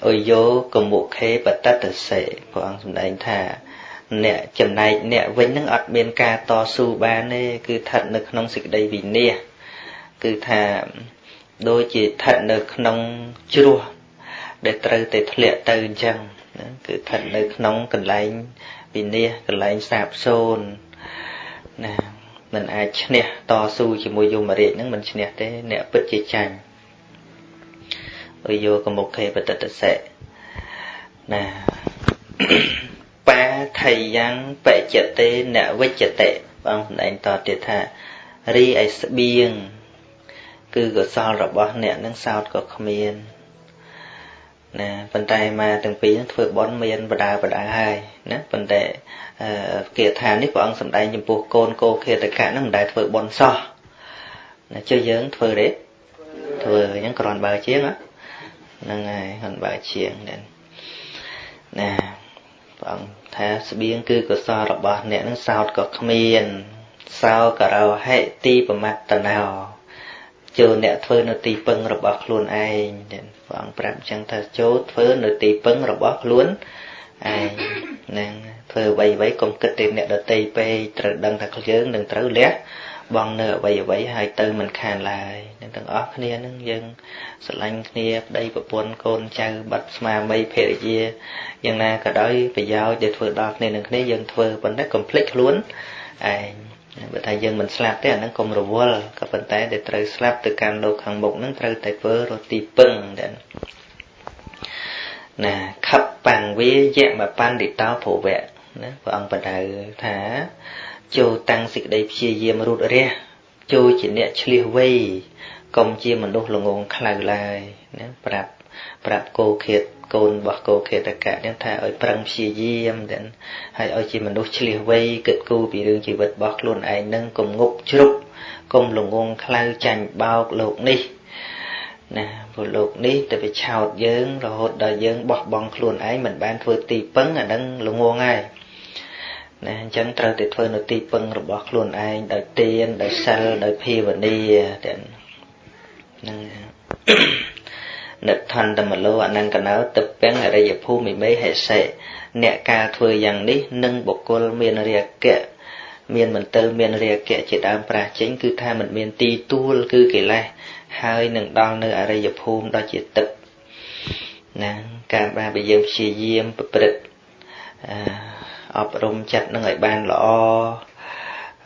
អុយោកមុខេបតតសេព្រះអង្គសម្ដែងថាអ្នកចំណែកអ្នកវិញនឹងអត់មានការតស៊ូបានទេគឺស្ថិតនៅក្នុងសេចក្តីវិន័យគឺថាដូចជាស្ថិតនៅក្នុងជ្រោះដែលត្រូវតែធ្លាក់ទៅអញ្ចឹងគឺស្ថិតនៅក្នុងកន្លែងវិន័យកន្លែងសាបសូន្យណា មិនអាចឈ្នះតស៊ូជាមួយយមរាជនឹងមិនឈ្នះទេអ្នកពិតជាចាញ់អយយកមុខេបតតសេណាបាថៃយ៉ាងបច្ចតេនវិច្ចតេបងសម្ដែងតទៀតថារីឯស្បៀងគឺកុសលរបស់អ្នកនឹងសោតក៏គ្មាន ណាប៉ុន្តែមកទាំងពីរនឹងធ្វើបន់មានបដាបដាហើយណាប៉ុន្តែគាថានេះព្រះអង្គសម្ដែងចំពោះកូនកោខេតកៈនឹងមិនដែលធ្វើបន់សោះណាជឿយើងធ្វើទេធ្វើអញ្ចឹងគ្រាន់បើជាងហ្នឹងហើយគ្រាន់បើជាងណាព្រះអង្គថាស្បៀងគឺកុសលរបស់អ្នកនឹងសោតក៏គ្មានសោករោហិទីប្រមត្តណោ ចូលអ្នកធ្វើនៅទីពឹងរបស់ខ្លួនឯងព្រះអង្គប្រាប់អញ្ចឹងថាចូលធ្វើនៅទីពឹងរបស់ខ្លួនឯងហ្នឹងធ្វើអ្វីអ្វីកុំគិតតែអ្នកដតីពេកត្រូវដឹងថាយើងនឹងត្រូវលះបងនៅអ្វីអ្វីហើយទៅមិនខានឡើយនឹងទាំងអស់គ្នានឹងយើងស្រឡាញ់គ្នាប្តីប្រពន្ធកូនចៅបាត់ស្មារតីភរិយាយ៉ាងណាក៏ដោយប្រយោជន៍ដែលធ្វើដល់គ្នានឹងគ្នាយើងធ្វើប៉ុន្តែកុំភ្លេចខ្លួនឯង បើថាយើងមិនស្លាប់ទេអាហ្នឹងកុំរវល់ក៏ប៉ុន្តែដែលត្រូវស្លាប់ទៅកាន់លោកខាងមុខហ្នឹងត្រូវតែធ្វើរត់ទីពឹងដែរណាខបបង្វាយៈមបណ្ឌិតោភវៈណាព្រះអង្គបដៅថាចូលតាំងសេចក្តីព្យាយាមរូតរះចូលជាអ្នកឆ្លៀសវៃកុំជាមនុស្សល្ងងខ្លៅឡើយណាប្រាប់ប្រាប់គោឃាត កូនរបស់គោឃាតកៈនឹងថាឲ្យប្រឹងព្យាយាមទាំងហើយឲ្យជាមនុស្សឆ្លៀសវៃគិតគូរពីរឿងជីវិតរបស់ខ្លួនឯងនឹងកុំងប់ជ្រុកកុំល្ងងខ្លៅចាញ់បោកលោកនេះណាព្រោះលោកនេះទៅវាឆោតយើងរហូតដល់យើងបោះបង់ខ្លួនឯងមិនបានធ្វើទីពឹងអានឹងល្ងងហើយណាអញ្ចឹងត្រូវតែធ្វើនៅទីពឹងរបស់ខ្លួនឯងដោយទានដោយសិលដោយភាវនាទាំងហ្នឹង និដ្ឋន្តមលោអនង្គណោទឹកពេងអរិយភូមិមេហេសេអ្នកការធ្វើយ៉ាងនេះនឹងបុគ្គលមានរាគៈមានមន្ទិលមានរាគៈជាដើមប្រាសចេញគឺថាมันមានទីទួលគឺកិលេសហើយនឹងដល់នៅអរិយភូមិដ៏ជាទឹកណាការបានបើយើងព្យាយាមប្រព្រឹត្តអប់រំចិត្តនឹងឲ្យបានល្អ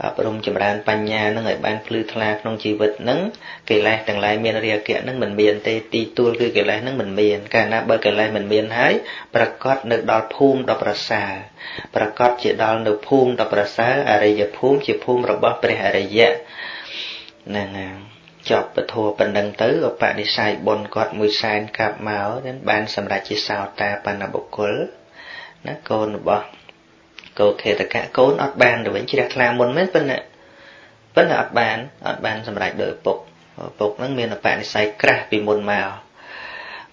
អប់រំចម្រើនបញ្ញានឹងឲ្យបានភ្លឺថ្លាក្នុងជីវិតនឹងកិលេសទាំងឡាយមានរាគៈនឹងមិនមានទេទីទួលគឺកិលេសនឹងមិនមានកាលណាបើកិលេសមិនមានហើយប្រកាសនៅដល់ភូមិដ៏ប្រសើរប្រកាសជាដល់នៅភូមិដ៏ប្រសើរអរិយភូមិជាភូមិរបស់ព្រះអរិយៈហ្នឹងហើយចប់ពធប៉ុណ្ណឹងទៅឧបនិស្ស័យបុណ្យគាត់មួយសែនកាប់មកបានសម្រេចជាសោតាបណ្ណបុគ្គលណាកូនរបស់ កោខេតកៈកូនអត់បានទៅវិញជ្រះថ្លាមុនមែនប៉ុន្តែប៉ុន្តែអត់បានអត់បានសម្រេចដោយឪពុកឪពុកហ្នឹងមានអបនិស្ស័យក្រាស់ពីមុនមក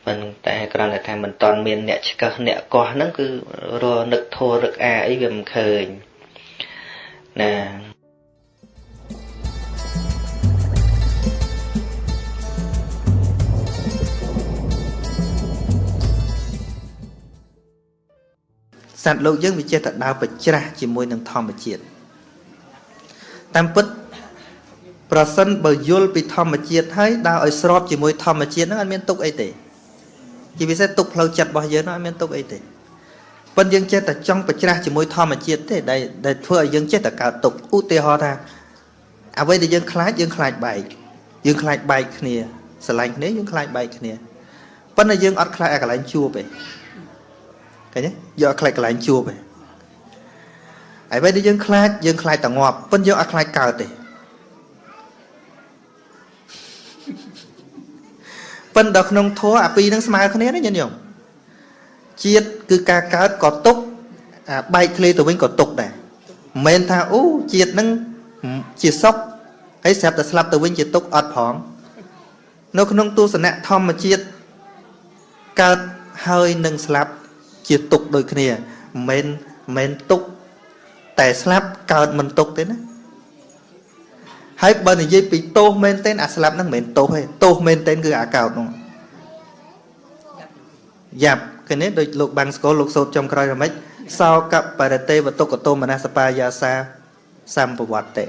ប៉ុន្តែគ្រាន់តែថាមិនតន់មានអ្នកឆ្កឹះអ្នកកោះហ្នឹងគឺរនឹកធោរឹកអាអីវាមិនឃើញណា សត្វលោកយើងវាចេះតែដើរប្រច្រាស់ជាមួយនឹងធម្មជាតិតាមពិតប្រសិនបើយល់ពីធម្មជាតិហើយដើរឲ្យស្របជាមួយធម្មជាតិហ្នឹងអត់មានទុកអីទេជាពិសេសទុកផ្លូវចិត្តរបស់យើងហ្នឹងអត់មានទុកអីទេប៉ុន្តែយើងចេះតែចង់ប្រច្រាស់ជាមួយធម្មជាតិទេដែលដែលធ្វើឲ្យយើងចេះតែកើតទុកឧទាហរណ៍ថាអ្វីដែលយើងខ្លាចយើងខ្លាចបែកយើងខ្លាចបែកគ្នាស្រឡាញ់គ្នាយើងខ្លាចបែកគ្នាប៉ុន្តែយើងអត់ខ្លាចឲ្យកន្លែងជួបទេ ឃើញទេយកឲ្យខ្លាចកន្លែងជួបឯងហើយពេលដែលយើងខ្លាចយើងខ្លាចតែងាប់ប៉ុន្តែយើងអត់ខ្លាចកើតទេប៉ុន្តែក្នុងធម៌អាពីរនឹងស្មើគ្នាណាញាតិញោមជាតិគឺការកើតក៏ទុកអាបែកគ្នាទៅវិញក៏ទុកដែរមិនមែនថាអូជាតិនឹងជាសុខហើយស្រាប់តែស្លាប់ទៅវិញជាទុកអត់ផងនៅក្នុងទស្សនៈធម្មជាតិកើតហើយនឹងស្លាប់ ជាទុកដូចគ្នាមិនមែនទុកតែស្លាប់កើតមិនទុកទេណាហើយបើនិយាយពីទោសមែនទេអាស្លាប់ហ្នឹងមិនមែនទោសទេទោសមែនទេគឺអាកោតហ្នឹងយ៉ាប់ឃើញទេដូចលោកបាំងស្គលលោកសោតចំក្រោយរមិចសោកបរតេវតុកតោមនសបាយាសាសម្ពវតិ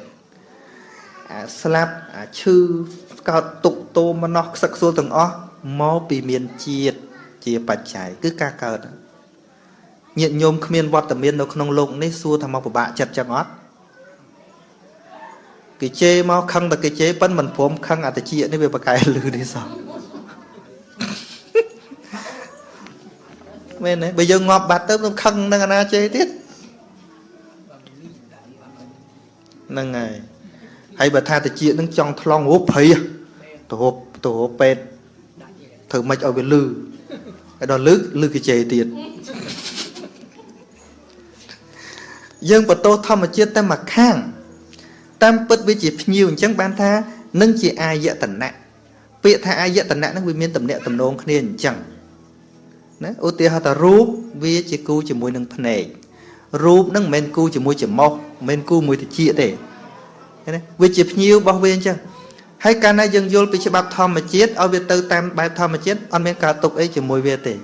អាស្លាប់អាឈឺកោតទុកទោមនោះខ្សឹកសួលទាំងអស់មកពីមានជាតិជាបច្ច័យគឺការកើតហ្នឹង ញាតិញោមគ្មានវត្តមាននៅក្នុងលោកនេះសួរថាមកពិបាកចិត្តចឹងអត់គេជេរមកខឹងតែគេជេរប៉ិនមិនព្រមខឹងអតិជានេះវាប្រកែលឺនេះសោះមែនទេបើយើងងាប់បាត់ទៅនឹងខឹងនឹងអាណាជេរទៀតហ្នឹងហើយហើយបើថាតិចនឹងចង់ថ្លង់រូបភ័យទៅហូបទៅហូបពេទ្យធ្វើម៉េចឲ្យវាលឺហើយដល់លឺលឺគេជេរទៀត យើងបតោធម្មជាតិតែមួយខាង តាមពិតវាជាភ្ញៀវអញ្ចឹងបានថានឹងជាអាយតនៈពាក្យថាអាយតនៈហ្នឹងវាមានតំណាក់តំណងគ្នាអញ្ចឹងណាឧទាហរណ៍ថារូបវាជាគូជាមួយនឹងភ្នែករូបហ្នឹងមិនមែនគូជាមួយច្រមុះមិនមែនគូមួយតិចទេណាវាជាភ្ញៀវរបស់វាអញ្ចឹងហើយកាលណាយើងយល់ពីច្បាប់ធម្មជាតិឲ្យវាទៅតាមបែបធម្មជាតិអត់មានការទុកអីជាមួយវាទេ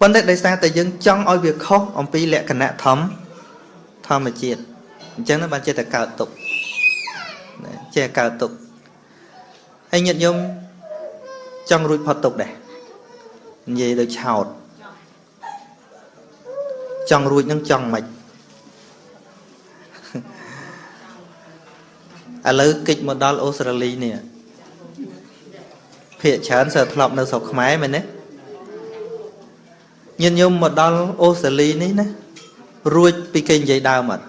ប៉ុន្តែដោយសារតែយើងចង់ឲ្យវាខុសអំពីលក្ខណៈធម្មធម្មជាតិអញ្ចឹងបានចេះតែកើតទុកចេះកើតទុកហើយញាតិញោមចង់រួចផុតទុកដែរនិយាយដូចឆោតចង់រួចនឹងចង់មិនឥឡូវកិច្ចមកដល់អូស្ត្រាលីនេះភាកច្រើនសើធ្លាប់នៅស្រុកខ្មែរមែនទេ ញាតិញោមមកដល់អូស្ត្រាលីនេះណារួចពីគេនិយាយដើមអត់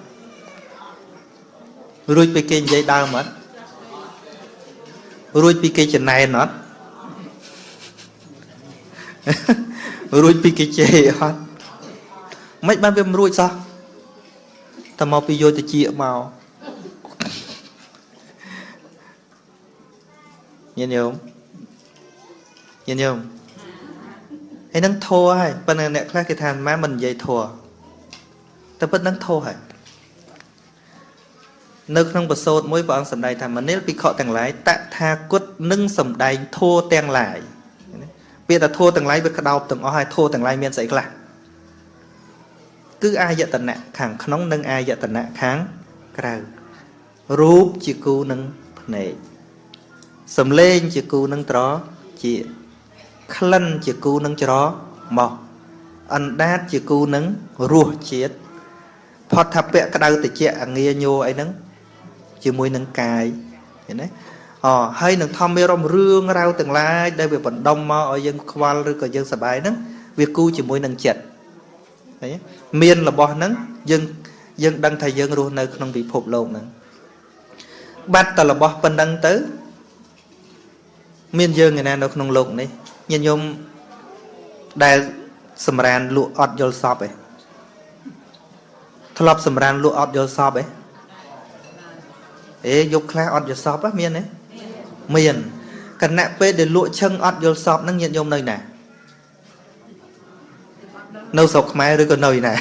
រួចពីគេនិយាយដើមអត់រួចពីគេចំណែនអត់រួចពីគេជេរអត់មិនបានវាមិនរួចសោះតែមកពីយកទៅជាមកញាតិញោមញាតិញោម ហើយនឹងធัวហើយប៉ុន្តែអ្នកខ្លះគេថាមិនមិននិយាយធัวតែពិតនឹងធัวហើយនៅក្នុងបសោតមួយព្រះអង្គសម្ដែងថាមនិលភិក្ខុទាំងឡាយតថាគតនឹងសម្ដែងធัวទាំងឡាយពាក្យថាធัวទាំងឡាយវាក្តោបទាំងអស់ហើយធัวទាំងឡាយមានស្អីខ្លះគឺអាយតនៈខាងក្នុងនិងអាយតនៈខាងក្រៅរូបជាគូនឹងភ្នែកសំឡេងជាគូនឹងត្រជា ក្លិនជាគូនឹងច្រមកអណ្ដាតជាគូនឹងរសជាតិផតថាពៈក្តៅតិចអាងាញោអីហ្នឹងជាមួយនឹងកាយឃើញទេអហើយនឹងធម្មមេរមរឿងរ៉ាវទាំងឡាយដែលវាបណ្ដុំមកឲ្យយើងខ្វល់ឬក៏យើងសប្បាយហ្នឹងវាគូជាមួយនឹងចិត្តឃើញមានរបស់ហ្នឹងយើងយើងដឹងថាយើងរស់នៅក្នុងពិភពលោកហ្នឹងបាត់តែរបស់ប៉ុណ្ណឹងទៅ មានយើងឯណានៅក្នុងលោកនេះ ញាតិញោមដែលសម្រានលក់អត់យល់សពឯងធ្លាប់សម្រានលក់អត់យល់សពឯងអេយប់ខ្លះអត់យល់សពមានទេមានគណៈពេលដែលលក់ឈឹងអត់យល់សពហ្នឹងញាតិញោមនៅណានៅស្រុកខ្មែរឬក៏នៅណា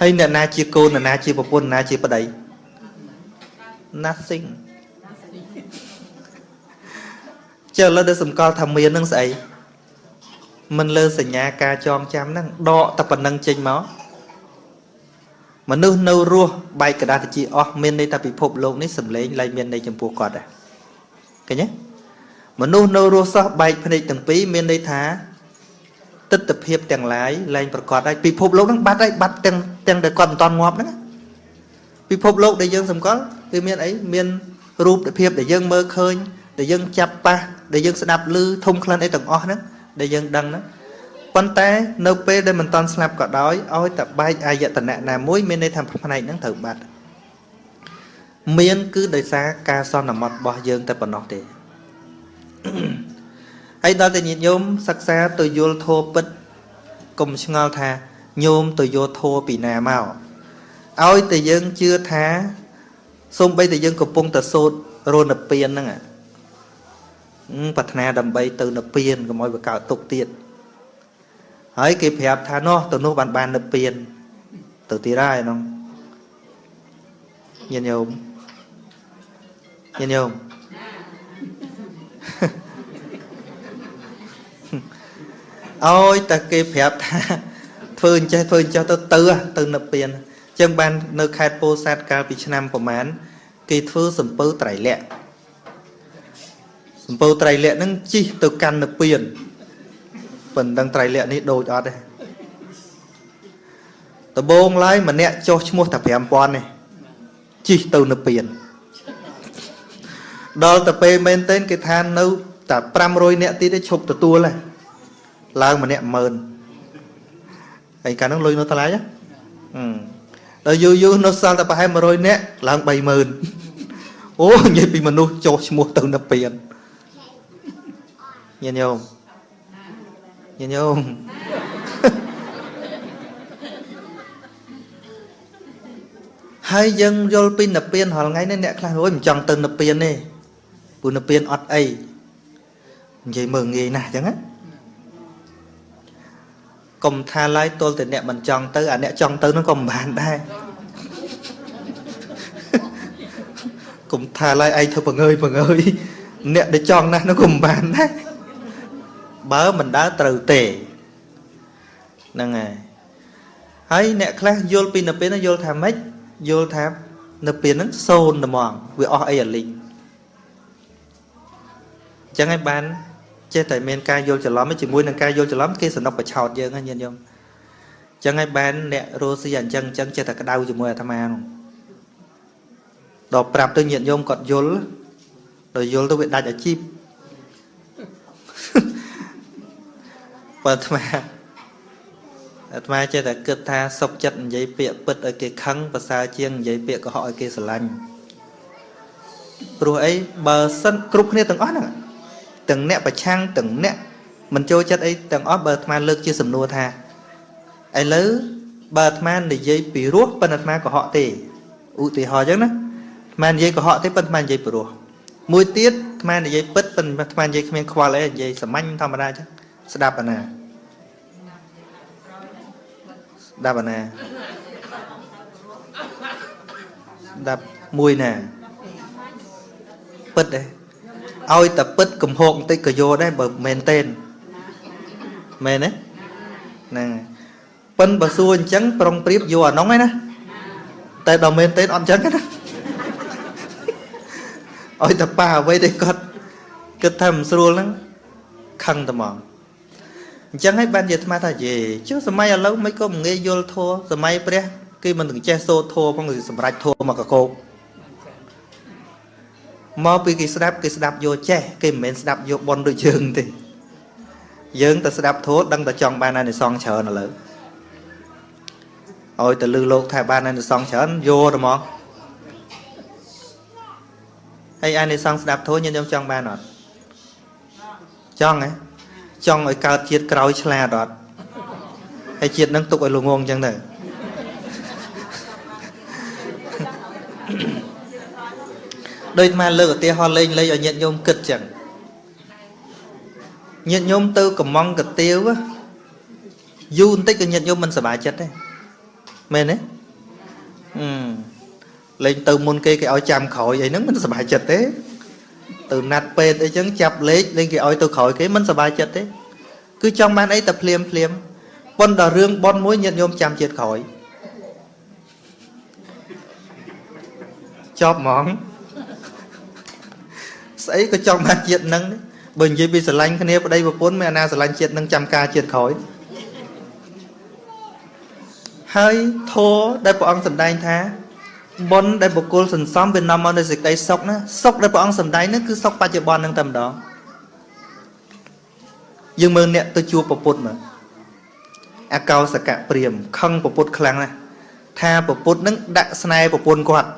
ហើយអ្នកណាជាកូនអ្នកណាជាប្រពន្ធអ្នកណាជាប្តី nothing ចុះឥឡូវទៅសម្គាល់ថាមាននឹងស្អីមិនលើសញ្ញាការចងចាំហ្នឹងដកតែប៉ុណ្្នឹងចេញមកមនុស្សនៅរស់បែកกระดาษជាអស់មានន័យថាពិភពលោកនេះសំឡេងឡើងមានន័យចំពោះគាត់ដែរឃើញទេមនុស្សនៅរស់សោះបែកភ្នែកទាំងពីរមានន័យថាទស្សនភាពទាំងឡាយឡើងប្រកបហើយពិភពលោកហ្នឹងបាត់ហើយបាត់ទាំងទាំងដែលគាត់មិនតន់ងាប់ហ្នឹងពិភពលោកដែលយើងសម្គាល់គឺមានអីមានរូបភាពដែលយើងមើលឃើញ ដែលយើងចាប់ប៉ះដែលយើងស្ដាប់ឮធំក្លិនអីទាំងអស់ហ្នឹងដែលយើងដឹងហ្នឹងប៉ុន្តែនៅពេលដែលមិនតន់ស្លាប់ក៏ដោយឲ្យតែបែកអាយតនៈណាមួយមានន័យថាផ្នែកហ្នឹងត្រូវបាត់មានគឺដោយសារការសន្មត់របស់យើងតែប៉ុណ្ណោះទេហើយដល់តែញាតិញោមសិក្សាទៅយល់ធម៌ពិតកុំឆ្ងល់ថាញោមទៅយកធម៌ពីណាមកឲ្យតែយើងជឿថាសូម្បីតែយើងកំពុងតែសូត្ររនពៀនហ្នឹង ប្រាថ្នាដើម្បីទៅនិព្វានកុំឲ្យវាកើតទុកទៀតហើយគេប្រាប់ថានោះទៅនោះបានបាននិព្វាន ទៅទៀតហើយហ្នឹងញាតិញោមញាតិញោមអើយតែគេប្រាប់ថាធ្វើអញ្ចេះធ្វើអញ្ចេះទៅទៅទៅនិព្វានអញ្ចឹងបាននៅខេត្តពោធិ៍សាត់កាលពីឆ្នាំប្រហែលគេធ្វើសំពៅត្រៃលក្ខ សំពៅត្រៃលក្ខហ្នឹងជីកទៅកាន់និព្វានប៉ុន្តែត្រៃលក្ខនេះដូចអត់ទេដបងឡើយម្នាក់ចុះឈ្មោះតែ5000នេះជីកទៅនិព្វានដល់ទៅពេលមែនទែនគេថានៅតែ500នាក់ទៀតទេឈប់ទទួលហើយឡើងម្នាក់10000ហើយកាលហ្នឹងលុយនៅថ្លៃហ៎ដល់យូរយូរនៅសល់តែប្រហែល100នាក់ឡើង30000អូនិយាយពីមនុស្សចុះឈ្មោះទៅនិព្វាន ញាតិញោមញាតិញោមហើយយើងយល់ពីនិព្វានរាល់ថ្ងៃនេះអ្នកខ្លះរួយមិនចង់ទៅនិព្វានទេព្រោះនិព្វានអត់អីនិយាយមើលងាយណាស់អញ្ចឹងណាកុំថាឡើយទល់តែអ្នកមិនចង់ទៅអាអ្នកចង់ទៅនោះក៏មិនបានដែរកុំថាឡើយឯងធ្វើបង្ើយបង្ើយអ្នកដែលចង់ណាស់នោះក៏មិនបានដែរ បើមិនដើរត្រូវទេហ្នឹងហើយហើយអ្នកខ្លះយល់ពីនៅពេលនោះយល់ថាម៉េចយល់ថានៅពេលហ្នឹងសូន្យតែហ្មងវាអស់អីអាលីងអញ្ចឹងហើយបានចេះតែមានការយល់ច្រឡំជាមួយនឹងការយល់ច្រឡំគេសនុកបឆោតយើងហ្នឹងញាតិញោមអញ្ចឹងហើយបានអ្នករស់ស៊ីអញ្ចឹងអញ្ចឹងចេះតែក្តៅជាមួយអាត្មានោះដល់ប្រាប់ទៅញាតិញោមគាត់យល់ដល់យល់ទៅវាដាច់អាជីព បើអាត្មាអាត្មាចេះតែគិតថាសុកចិត្តនិយាយពាក្យពិតឲ្យគេខឹងប្រសើរជាងនិយាយពាក្យកុហកឲ្យគេស្រឡាញ់ព្រោះអីបើសិនគ្រប់គ្នាទាំងអស់ហ្នឹងទាំងអ្នកប្រឆាំងទាំងអ្នកមិនចូលចិត្តអីទាំងអស់បើអាត្មាលើកជាសំណួរថាឥឡូវបើអាត្មានិយាយពីរោះប៉ុន្តែអាត្មាកុហកទេឧទាហរណ៍អញ្ចឹងណាអាត្មានិយាយកុហកទេប៉ុន្តែអាត្មានិយាយពីរោះមួយទៀតអាត្មានិយាយពិតប៉ុន្តែអាត្មានិយាយគ្មានខ្វល់អីនិយាយសាមញ្ញធម្មតាអញ្ចឹងស្ដាប់អាណា ដាប់អាណាស្ដាប់មួយណាពិតទេឲ្យតែពិតកំហកបន្តិចក៏យកដែរបើមែនទេមែនទេហ្នឹងប៉ិនបើសួរអញ្ចឹងប្រុងប្រៀបយកអានោះឯណាតែដល់មែនទេអត់អញ្ចឹងណាឲ្យតែប៉ាអ្វីទេគាត់គិតថាមិនស្រួលហ្នឹងខឹងតែមក អញ្ចឹងហើយបានជាអាត្មាថាយេចុះសម័យឥឡូវមិនក៏មិនងាយយល់ធัวសម័យព្រះគេមិនទាំងចេះសូត្រធัวផងសម្រាប់ធัวមកកកោកមកពីគេស្ដាប់គេស្ដាប់យកចេះគេមិនមែនស្ដាប់យកបនដូចយើងទេយើងតែស្ដាប់ធម៌ដឹងតែចង់បានអានិសងច្រើនឥឡូវឲ្យទៅលឺលោកថាបានអានិសងច្រើនយកទៅមកហើយអានិសងស្ដាប់ធម៌ញញុំចង់បានអត់ចង់ហ៎ ចង់ឲ្យកើតជាតិក្រោយឆ្លាតអត់ហើយជាតិនឹងទុកឲ្យលងងអញ្ចឹងទៅដូចមកលើកឧទាហរណ៍លេងលេងឲ្យញាតិញោមគិតចឹងញាតិញោមទៅកំងកាទៀវយូរបន្តិចក៏ញាតិញោមមិនសប្បាយចិត្តដែរមែនទេអឺលេងទៅមុនគេគេឲ្យចាំក្រោយអីហ្នឹងមិនសប្បាយចិត្តទេ ទៅណាត់ពេទ្យអីចឹងចាប់លេខលេងគេឲ្យទៅក្រោយគេមិនសប្បាយចិត្តទេគឺចង់បានអីតែភ្លាមភ្លាមប៉ុន្តែរឿងប៉ុនមួយញាតិញោមចាំជាតិក្រោយចប់ហ្មងស្អីក៏ចង់បានជាតិនឹងបើនិយាយពីស្រឡាញ់គ្នាប្តីប្រពន្ធមានអាណាស្រឡាញ់ជាតិនឹងចាំការជាតិក្រោយហើយធម៌ដែលព្រះអង្គសម្ដែងថា បុណ្យដែលបុគ្គលសន្សំវានាំមកនូវសេចក្តីសុខណាសុខដែលព្រះអង្គសម្ដែងហ្នឹងគឺសុខបច្ចុប្បន្នហ្នឹងតែម្ដងយើងមើលអ្នកទៅជួបប្រពុតមើលអកោសកៈព្រាមខឹងប្រពុតខ្លាំងណាស់ថាប្រពុតហ្នឹងដាក់ស្នេហ៍ប្រពន្ធគាត់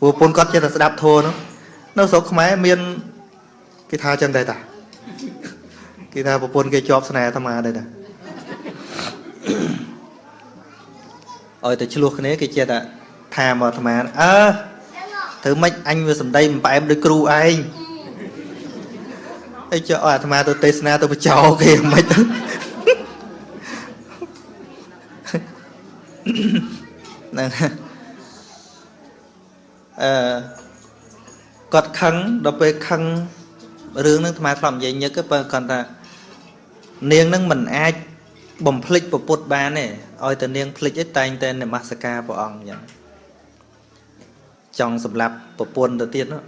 ប្រពន្ធគាត់ចេះតែស្ដាប់ធម៌នោះនៅស្រុកខ្មែរមានគេថាចឹងដែរតាគេថាប្រពន្ធគេជាប់ស្នេហ៍អាត្មាដែរតា ឲ្យតែឆ្លោះគ្នាគេចេះតែថាមកអាត្មាអើធ្វើម៉េចអញវាសំដីមិនផ្អែមដូចគ្រូឯងអីចុះឲ្យអាត្មាទៅទេសនាទៅបចោគេមិនទៅហ្នឹងអឺគាត់ខឹងដល់ពេលខឹងរឿងហ្នឹងអាត្មាធ្លាប់និយាយញឹកបើគាត់ថានាងហ្នឹងមិនអាច បំភ្លេចពុទ្ធបានទេឲ្យតែនាងភ្លេចឯតែងតែនមស្ការព្រះអង្គអញ្ចឹងចង់សម្លាប់ប្រពន្ធទៅទៀតនោះ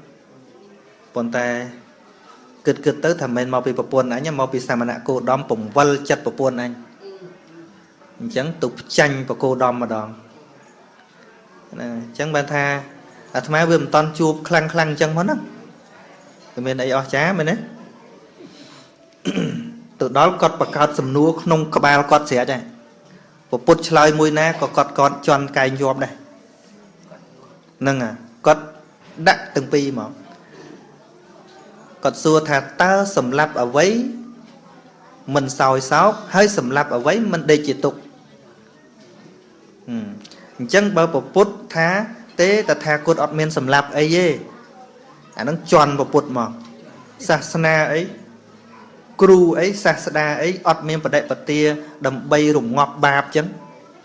ប៉ុន្តែគិតគិតទៅថាមិនមកពីប្រពន្ធអញមកពីសាមណគោដំពង្វិលចិត្តប្រពន្ធអញអញ្ចឹងទុកចាញ់បកោដំម្ដងណាអញ្ចឹងបានថាអាត្មាវាមិនតន់ជួបខ្លាំងខ្លាំងអញ្ចឹងមកហ្នឹងវាមានអីអស្ចារ្យមែនទេ ទៅដល់គាត់បង្កើតសំណួរក្នុងក្បាលគាត់ស្រាច់ហើយពុទ្ធឆ្លើយមួយណាក៏គាត់គាត់ជន់កែងជាប់ដែរហ្នឹងគាត់ដាក់ទាំងពីរហ្មងគាត់សួរថាតើសម្លាប់អ្វីមិនសោយសោកហើយសម្លាប់អ្វីមិនដេកជាទុកអញ្ចឹងបើពពុទ្ធថា ទេតថាគតអត់មានសម្លាប់អីទេអានឹងជន់ពពុទ្ធមកសាសនាអី គ្រូអីសាស្តាអីអត់មានបដិបទាដើម្បីរងាប់បាបចឹង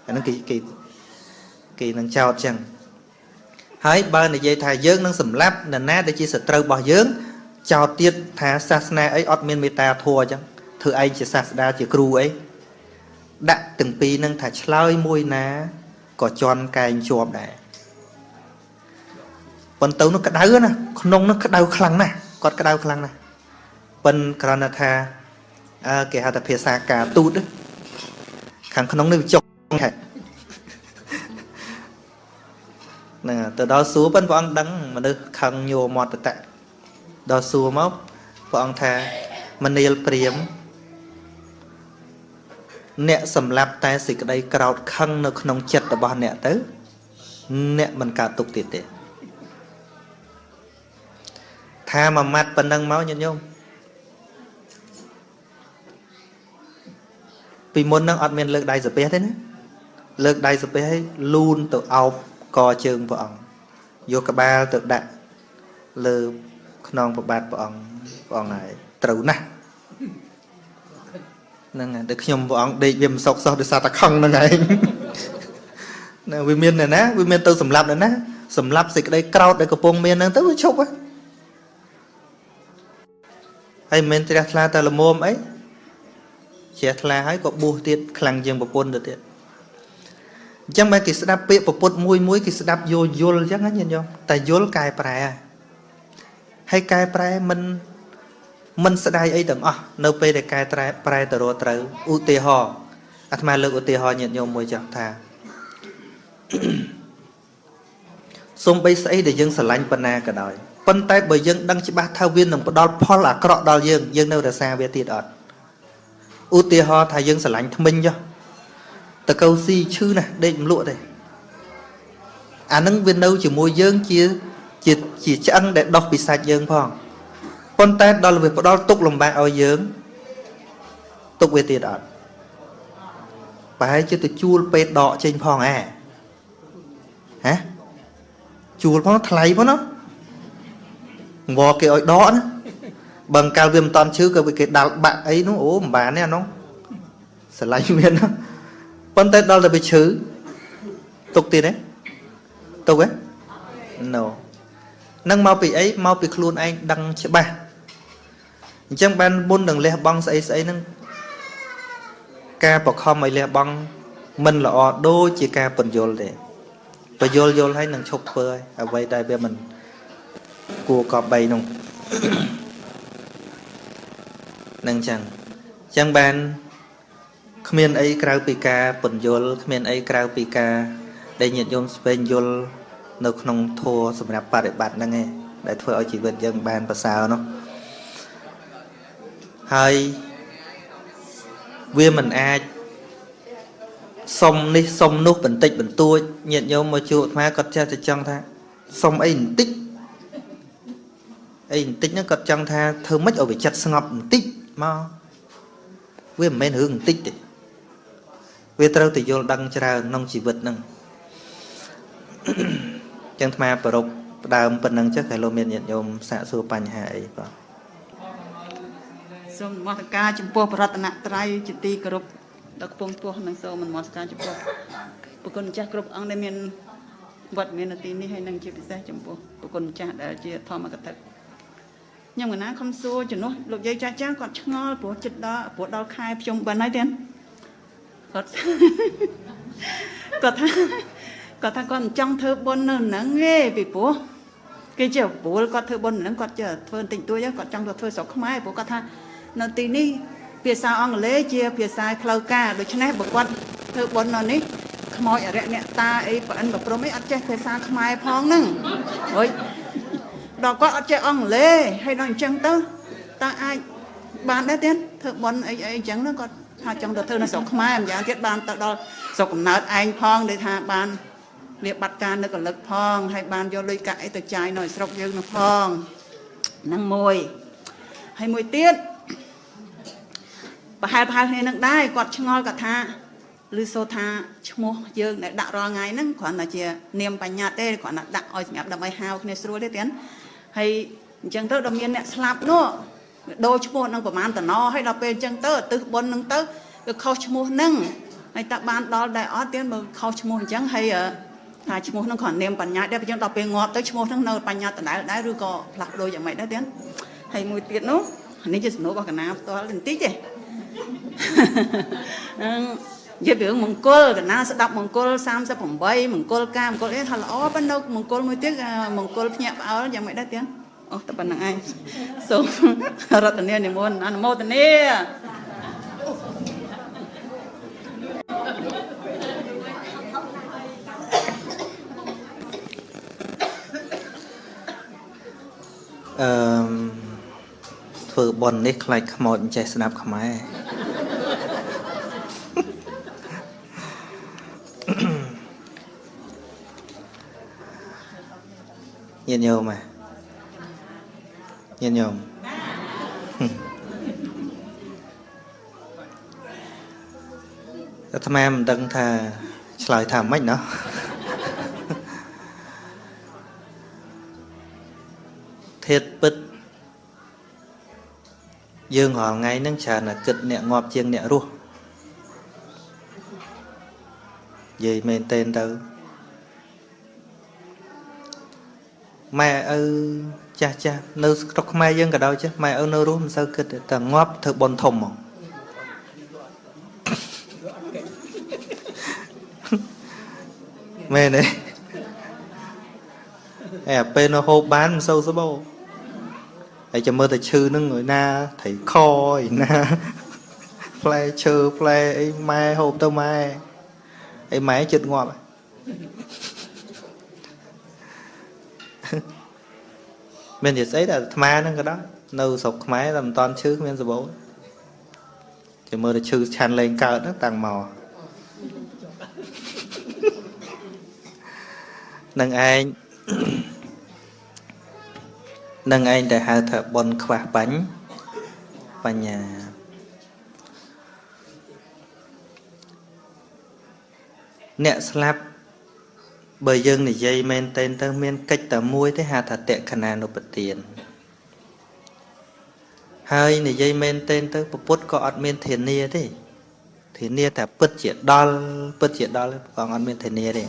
អានឹងគេគេគេនឹងចោតចឹងហើយបើនិយាយថាយើងនឹងសម្លាប់នរណាដែលជាសត្រូវរបស់យើង ចោតទៀតថាសាសនាអីអត់មានមេត្តាធម៌ចឹងធ្វើឯងជាសាស្តាជាគ្រូអីដាក់ទាំងពីរនឹងថាឆ្លើយមួយណាក៏ជន់កែងជាប់ដែរប៉ុន្តែនោះក្តៅណាក្នុងនោះក្តៅខ្លាំងណាស់គាត់ក្តៅខ្លាំងណាស់ ប៉ុនគ្រាន់តែថាអើគេហៅថាភាសាការទូតខាងក្នុងនេះវាចុកហេតុហ្នឹងទៅដល់សួរប៉ុនព្រះអង្គដឹងមនុស្សខឹងញោមតតៈដល់សួរមកព្រះអង្គថាមនាលព្រាមអ្នកសម្លាប់តែសេចក្តីក្រោតខឹងនៅក្នុងចិត្តរបស់អ្នកទៅ អ្នកមិនកើតទុកទៀតទេថាមួយម៉ាត់ប៉ុណ្ណឹងមកញាតិញោម ពីមុនហ្នឹងអត់មានលើកដៃសាពះទេណាលើកដៃសាពះឲ្យលូនទៅអោបកជើងព្រះអង្គយកក្បាលទៅដាក់លើខ្នងប្របាទព្រះអង្គព្រះអង្គហើយត្រូវណាស់ហ្នឹងតែខ្ញុំព្រះអង្គដេកវាមិនសុកសោះដោយសារតែខឹងហ្នឹងឯងណាវាមានណាវាមានទៅសម្លាប់ណាសម្លាប់សេចក្តីក្រោតដែលកំពុងមានហ្នឹងទៅវាឈប់ហើយមិនមែនជ្រះថ្លាតែល្មមអី ជ្រះថ្លាហើយក៏បួសទៀតខ្លាំងជាងប្រពន្ធទៅទៀតអញ្ចឹងបើគេស្ដាប់ពាក្យប្រពុតមួយមួយគេស្ដាប់យល់យល់អញ្ចឹងណាញាតិញោមតែយល់កែប្រែហើយកែប្រែមិនមិនស្ដាយអីទាំងអស់នៅពេលដែលកែប្រែប្រែទៅរកត្រូវឧទាហរណ៍អាត្មាលើកឧទាហរណ៍ញាតិញោមមួយចោះថាសំបីស្អីដែលយើងស្រឡាញ់ប៉ុណ្ណាក៏ដោយប៉ុន្តែបើយើងដឹងច្បាស់ថាវានឹងផ្ដល់ផលអាក្រក់ដល់យើងយើងនៅរសាវាទៀតអត់ ឧទាហរណ៍ថាយើងស្រឡាញ់ថ្មិញចុះតកៅស៊ីឈឺណាស់ដេកមិនលក់ទេអានឹងវានៅជាមួយយើងជាជាជាឆ្អឹងដែលដោះពីសាច់យើងផងប៉ុន្តែដល់វាផ្ដល់ទុកលំបាកឲ្យយើងទុកវាទៀតអត់ប្រហែលជាទៅជួលពេទ្យដកចេញផងហ៎ហ៎ជួលផងថ្លៃផងណាងវគេឲ្យដកណា បើកាលវាមិនតន់ឈឺក៏វាគេដាល់បាក់អីនោះអូមិនបានទេអានោះស្រឡាញ់មានប៉ុន្តែដល់តែវាឈឺទុកទៀតទេទុកទេ no នឹងមកពីអីមកពីខ្លួនឯងដឹងច្បាស់អញ្ចឹងបានមុននឹងលះបង់ស្អីស្អីហ្នឹងការបខំឲ្យលះបង់មិនល្អដូចជាការពន្យល់ទេពន្យល់យល់ឲ្យនឹងឈប់ធ្វើឲ្យអ្វីដែលវាមិនគួរកប់3នោះ នឹងចឹងចឹងបានគ្មានអីក្រៅពីការពន្យល់គ្មានអីក្រៅពីការដែលញាតិញោមស្វែងយល់នៅក្នុងធម៌សម្រាប់បប្រតិបត្តិហ្នឹងឯងដែលធ្វើឲ្យជីវិតយើងបានប្រសើរនោះហើយវាមិនអាចសុំនេះសុំនោះបន្តិចបន្តួចញាតិញោមមកជួបអាត្មាគាត់ចេះតែចង់ថាសុំអីបន្តិចអីបន្តិចហ្នឹងគាត់ចង់ថាធ្វើម៉េចឲ្យវាចិត្តស្ងប់បន្តិច មកវាមិនមែនរឿងបន្តិចទេវាត្រូវតែយល់ដឹងច្រើនក្នុងជីវិតហ្នឹងចឹងអាត្មាប្រពផ្ដើមប៉ុណ្ណឹងចុះតែលោកមានញាតិញោមសាកសួរបញ្ហាអីបាទសូមនមស្ការចំពោះបរតនត្រ័យជាទីគោរពដល់កំពង់ពោះនិងសូមនមស្ការចំពោះប្រគុណម្ចាស់គ្រប់អង្គដែលមានវត្តមាននៅទីនេះហើយនិងជាពិសេសចំពោះប្រគុណម្ចាស់ដែលជាធម្មកថា ខ្ញុំកណាខំសួរជំនួសលោកយាយចាស់ចាស់គាត់ឆ្ងល់ព្រោះចិត្តដល់ព្រោះដល់ខែភ្ជុំបិណ្ឌហើយទៀតគាត់គាត់ថាគាត់ថាគាត់មិនចង់ធ្វើបុណ្យនៅហ្នឹងទេពីព្រោះគេជាប្រួលគាត់ធ្វើបុណ្យហ្នឹងគាត់ជាធ្វើបន្តិចតួចគាត់ចង់ទៅធ្វើស្រុកខ្មែរព្រោះគាត់ថានៅទីនេះភាសាអង់គ្លេសជាភាសាផ្លូវការដូច្នេះបើគាត់ធ្វើបុណ្យនៅនេះខ្មោចអរិយអ្នកតាអីប្រអិនប្រព្រំអីអត់ចេះភាសាខ្មែរផងហ្នឹងហុយ ដល់គាត់អត់ចេះអង់គ្លេសហើយដល់អញ្ចឹងទៅតើអាចបានដែរទៀតធ្វើបន់អីអីអញ្ចឹងគាត់ថាចង់ទៅធ្វើនៅស្រុកខ្មែរម្យ៉ាងទៀតបានទៅដល់ស្រុកកំណើតឯងផងដែលថាបានវាបាត់ការនៅកលឹកផងហើយបានយកលុយកាក់អីទៅចាយនៅស្រុកយើងនោះផងហ្នឹងមួយហើយមួយទៀតប្រហែលប្រហែលគ្នានឹងដែរគាត់ឆ្ងល់គាត់ថាឬសូថាឈ្មោះយើងដែលដាក់រាល់ថ្ងៃហ្នឹងគ្រាន់តែជានាមបញ្ញត្តិទេគ្រាន់តែដាក់ឲ្យសម្រាប់ដើម្បីហៅគ្នាស្រួលទេទៀត ហើយអញ្ចឹងទៅដល់មានអ្នកស្លាប់នោះដូរឈ្មោះនឹងប្រមាណតំណហើយដល់ពេលអញ្ចឹងទៅទិសបុណ្យនឹងទៅគឺខុសឈ្មោះនឹងហើយតើបានដល់ដែរអត់ទៀតបើខុសឈ្មោះអញ្ចឹងហើយថាឈ្មោះនឹងគ្រាន់នាមបញ្ញត្តិដែរអញ្ចឹងដល់ពេលងាប់ទៅឈ្មោះនឹងនៅបញ្ញត្តិដដែលដែរឬក៏ផ្លាស់ប្ដូរយ៉ាងម៉េចដែរទៀតហើយមួយទៀតនោះនេះជាសំណួររបស់កណាផ្ទាល់បន្តិចទេអឺ និយាយពីរឿងមង្គលកណាស្ដាប់មង្គល38មង្គលការមង្គលអីថាល្អប៉ុន្តែមង្គលមួយទៀតមង្គលភ្ញាក់ផ្អើលយ៉ាងម៉េចដែរទៀតអូតែប៉ុណ្្នឹងឯងសូមរតនានិមន្តអនុមោទនាអឺធ្វើប៉ុននេះខ្លាចខ្មោចមិនចេះស្ដាប់ខ្មែរ ញាតិញោមញាតិញោមអាត្មាមិនដឹងថាឆ្លើយថាម៉េចណោះធាតពិតយើងរាល់ថ្ងៃហ្នឹងច្រើនតែគិតអ្នកងាប់ជាងអ្នករស់និយាយមែនតេនទៅ ម៉ែឪចាស់ចាស់នៅស្រុកខ្មែរយើងក៏ដោយចេះម៉ែឪនៅរស់មិនសូវគិតតែងាប់ធ្វើបន់ធំហ្មងមែនទេអែពេលនៅហូបបានមិនសូវស្បោហើយចាំមើលតែឈឺនឹងឲ្យណាត្រីខឲ្យណាផ្លែឈើផ្លែអីម៉ែហូបទៅម៉ែអីម៉ែចិត្តងាប់ មាននិយាយស្អីតែអាត្មាហ្នឹងក៏ដោយនៅស្រុកខ្មែរតែមិនតាន់ឈឺគ្មានសបោចាំមើលតែឈឺឆាន់លេងកើតហ្នឹងតាំងមកនឹងឯងនឹងឯងតែហៅថាបនខ្វះបាញ់បញ្ញាអ្នកស្លាប់ បើយើងនិយាយមែនតែនទៅមានកិច្ចតែមួយទេហៅថាតក្ខណានុបទានហើយនិយាយមែនតែនទៅពុទ្ធក៏អត់មានធានាទេធានាតែពិតជាដល់ពិតជាដល់ផងអត់មានធានាទេ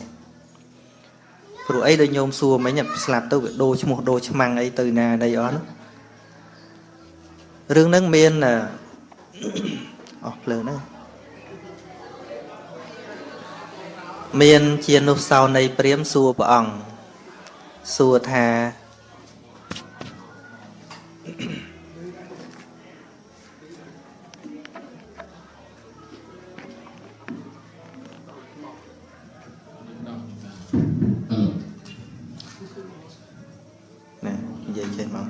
ព្រោះអីដូចញោមសួរមិញស្លាប់ទៅវាដូរឈ្មោះដូរឆ្មាំងអីទៅណាណីអស់រឿងហ្នឹងមានអស់ភ្លើងហ្នឹង មានជានុសោនៃព្រាមសួរព្រះអង្គសួរថានិយាយចេះមក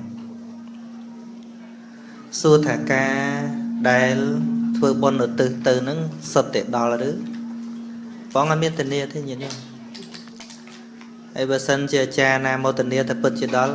សួរថាការដែលធ្វើបុណ្យឧទ្ទិសទៅនឹងសុទ្ធតែដល់ឬ ព្រះអង្គអត់មានធានាទេញាតិញោមហើយបើសិនជាអាចារ្យណាមកធានាថាពិតជាដល់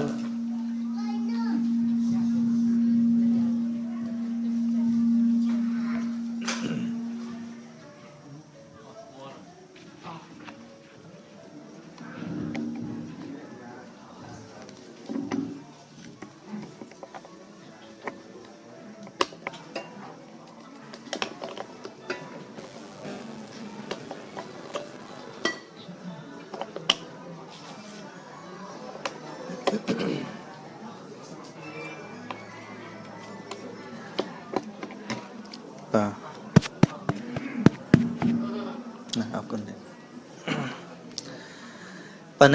ប៉ុន្តែ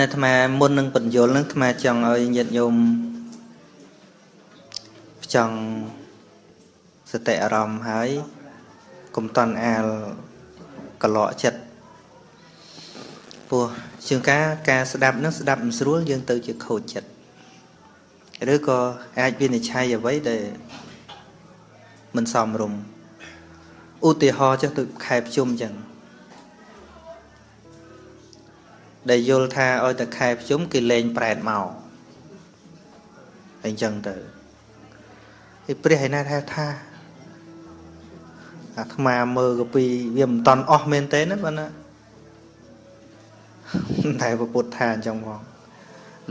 អាត្មាមុននឹងបញ្យលនឹងអាត្មាចង់ឲ្យញាតិញោមចង់សតិអារម្មណ៍ហើយកុំតន់អាលកលក់ចិត្តពោះជាងការការស្ដាប់នឹងស្ដាប់មិនស្រួលយើងទៅជាខូចចិត្តឬក៏អាចវិនិច្ឆ័យអ្វីដែលមិនសមរម្យឧទាហរណ៍ចុះទៅខែភ្ជុំអញ្ចឹង ដែលយល់ថាឲ្យតែខែភ្ជុំគេលេងប្រែតមកអញ្ចឹងទៅហើយព្រះឯណាថាថាអាត្មាមើលកពីវាមិនតន់អស់មែនទេណាបងណាតែពុទ្ធថាអញ្ចឹងផង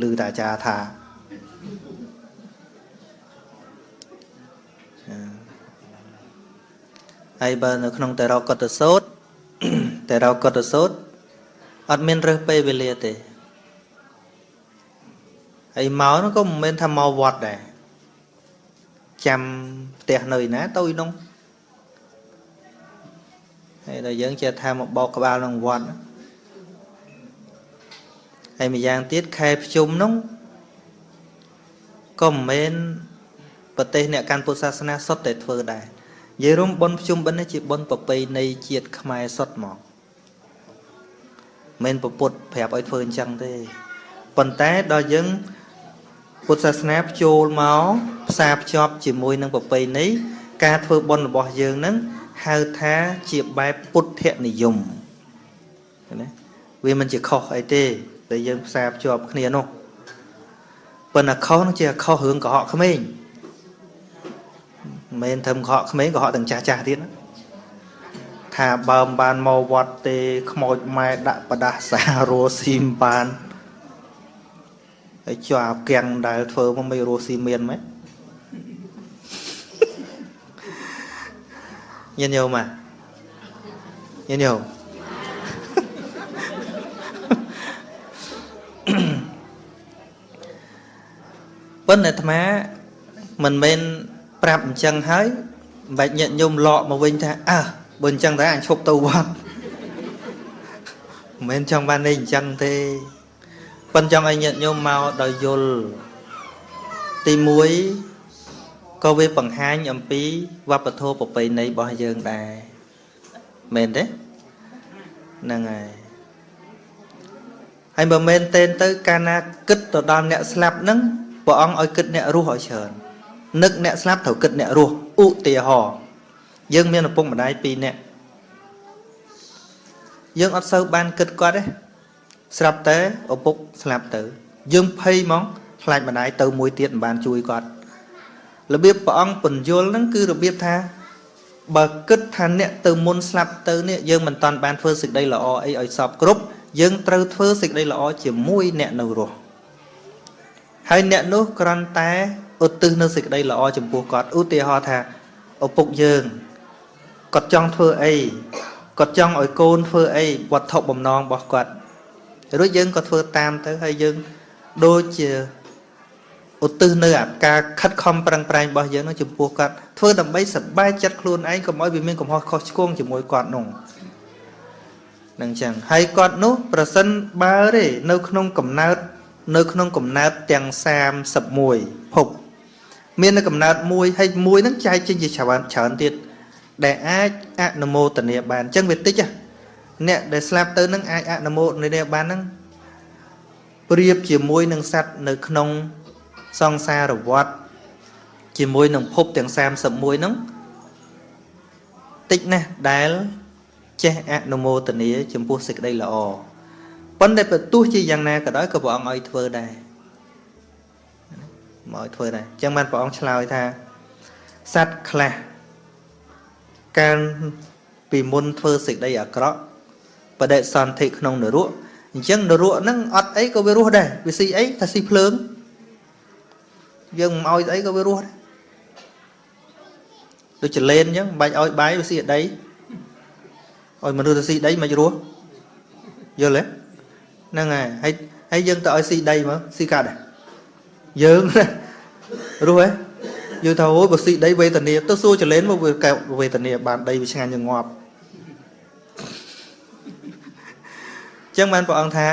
ឮតាអាចារ្យថាហើយបើនៅក្នុងតេរកតសោតតេរកតសោត អត់មានរើសពេលវេលាទេហើយមកនោះក៏មិនមែនថាមកវត្តដែរចាំផ្ទះនៅឯណាទៅឯនោះហើយដល់យើងចេះថាមកបោកក្បាលក្នុងវត្តហើយម្យ៉ាងទៀតខែភ្ជុំនោះក៏មិនមែនប្រទេសអ្នកកាន់ពុទ្ធសាសនាសុទ្ធតែធ្វើដែរនិយាយរួមបុណ្យភ្ជុំបិណ្ឌនេះជាបុណ្យប្រពៃណីជាតិខ្មែរសុទ្ធមក មិនពុទ្ធប្រាប់ឲ្យធ្វើអញ្ចឹងទេប៉ុន្តែដល់យើងពុទ្ធសាសនាភ្ចូលមកផ្សារភ្ជាប់ជាមួយនឹងប្រពៃណីការធ្វើបុណ្យរបស់យើងនឹងហៅថាជាបែបពុទ្ធនិយមណាវាមិនជាខុសអីទេដែលយើងផ្សារភ្ជាប់គ្នានោះប៉ុន្តែខុសនោះជាខុសរឿងកុហកក្មេងមិនមែនធ្វើកុហកក្មេងកុហកទាំងចាស់ចាស់ទៀតណា ថាបើមិនបានមកវត្តទេខ្មោចម៉ែដាក់ប្រដាសារស់ស៊ីមបានហើយជាប់គាំងដែលធ្វើមកមិនរស់ស៊ីមានម៉េចញាតិញោមញាតិញោមប៉ុន្តែអាត្មាមិនមែនប្រាប់អញ្ចឹងហើយមិនបាច់ញាតិញោមលក់មកវិញថាអើ បើអញ្ចឹងតែអញឈប់ទៅវត្តមិនមែនចង់បាននេះអញ្ចឹងទេប៉ុន្តែចង់ឲ្យញាតិញោមមកដោយយល់ទី1ក៏វាបង្ហាញអំពីវប្បធម៌ប្រពៃណីរបស់យើងដែរមែនទេហ្នឹងហើយហើយបើមែនទេទៅកាលណាគិតទៅដល់អ្នកស្លាប់ហ្នឹងព្រះអង្គឲ្យគិតអ្នករស់ឲ្យច្រើននឹកអ្នកស្លាប់ត្រូវគិតអ្នករស់ឧទាហរណ៍ យើងមានឪពុកម្ដាយ2នាក់យើងអត់សូវបានគិតគាត់ទេស្រាប់តែឪពុកស្លាប់ទៅ យើងភ័យហ្មងខ្លាចម្ដាយទៅមួយទៀតមិនបានជួយគាត់របៀបព្រះអង្គពន្យល់ហ្នឹងគឺរបៀបថាបើគិតថាអ្នកទៅមុនស្លាប់ទៅនេះយើងមិនតាន់បានធ្វើសេចក្តីល្អអីឲ្យសពគ្រប់យើងត្រូវធ្វើសេចក្តីល្អជាមួយអ្នកនៅរស់ហើយអ្នកនោះគ្រាន់តែឧទ្ទិសនៅសេចក្តីល្អចំពោះគាត់ឧទាហរណ៍ថាឪពុកយើង គាត់ចង់ធ្វើអីគាត់ចង់ឲ្យកូនធ្វើអីវត្ថុបំណងរបស់គាត់រួចយើងក៏ធ្វើតាមទៅហើយយើងដូចជាឧទ្ទិសនៅអាការខិតខំប្រឹងប្រែងរបស់យើងនោះចំពោះគាត់ធ្វើដើម្បីសប្បាយចិត្តខ្លួនឯងកុំឲ្យវាមានកំហុសខុសឆ្គងជាមួយគាត់នោះនឹងចឹងហើយគាត់នោះប្រសិនបើទេនៅក្នុងកំណើតនៅក្នុងកំណើតទាំង31ភពមាននៅកំណើតមួយហើយមួយហ្នឹងចែកចេញជាច្រើនច្រើនទៀត ដែលអាចអនុមោទនាបានអញ្ចឹងវាតិចអ្នកដែលស្លាប់ទៅនឹងអាចអនុមោទនាបានហ្នឹងប្រៀបជាមួយនឹងសត្វនៅក្នុងសង្សារវដ្តជាមួយនឹងភពទាំង31ហ្នឹងតិចណាស់ដែលចេះអនុមោទនាចំពោះសេចក្តីល្អប៉ុន្តែបើទោះជាយ៉ាងណាក៏ដោយក៏ព្រះអង្គឲ្យធ្វើដែរមកឲ្យធ្វើដែរអញ្ចឹងបានព្រះអង្គឆ្លើយថាសត្វខ្លះ កាលពីមុនធ្វើសេចក្តីអាក្រក់បដិសន្ធិក្នុងនរកអញ្ចឹងនរកហ្នឹងអត់អីក៏វារស់ដែរវាស៊ីអីថាស៊ីភ្លើងយើងមិនឲ្យស្អីក៏វារស់ដែរដូចចលែនអញ្ចឹងមិនបាច់ឲ្យបាយវាស៊ីអដីឲ្យមនុស្សទៅស៊ីដីមិនរស់យល់ទេហ្នឹងហើយហើយហើយយើងទៅឲ្យស៊ីដីមើលស៊ីកាត់ដែរយើងរស់ហ៎ យើងថាអូយបើស៊ីដីវេទនាទៅសួរចលែនមកវាកែវេទនាបានដីវាឆ្ងាញ់ងប់ចឹងបានព្រះអង្គថា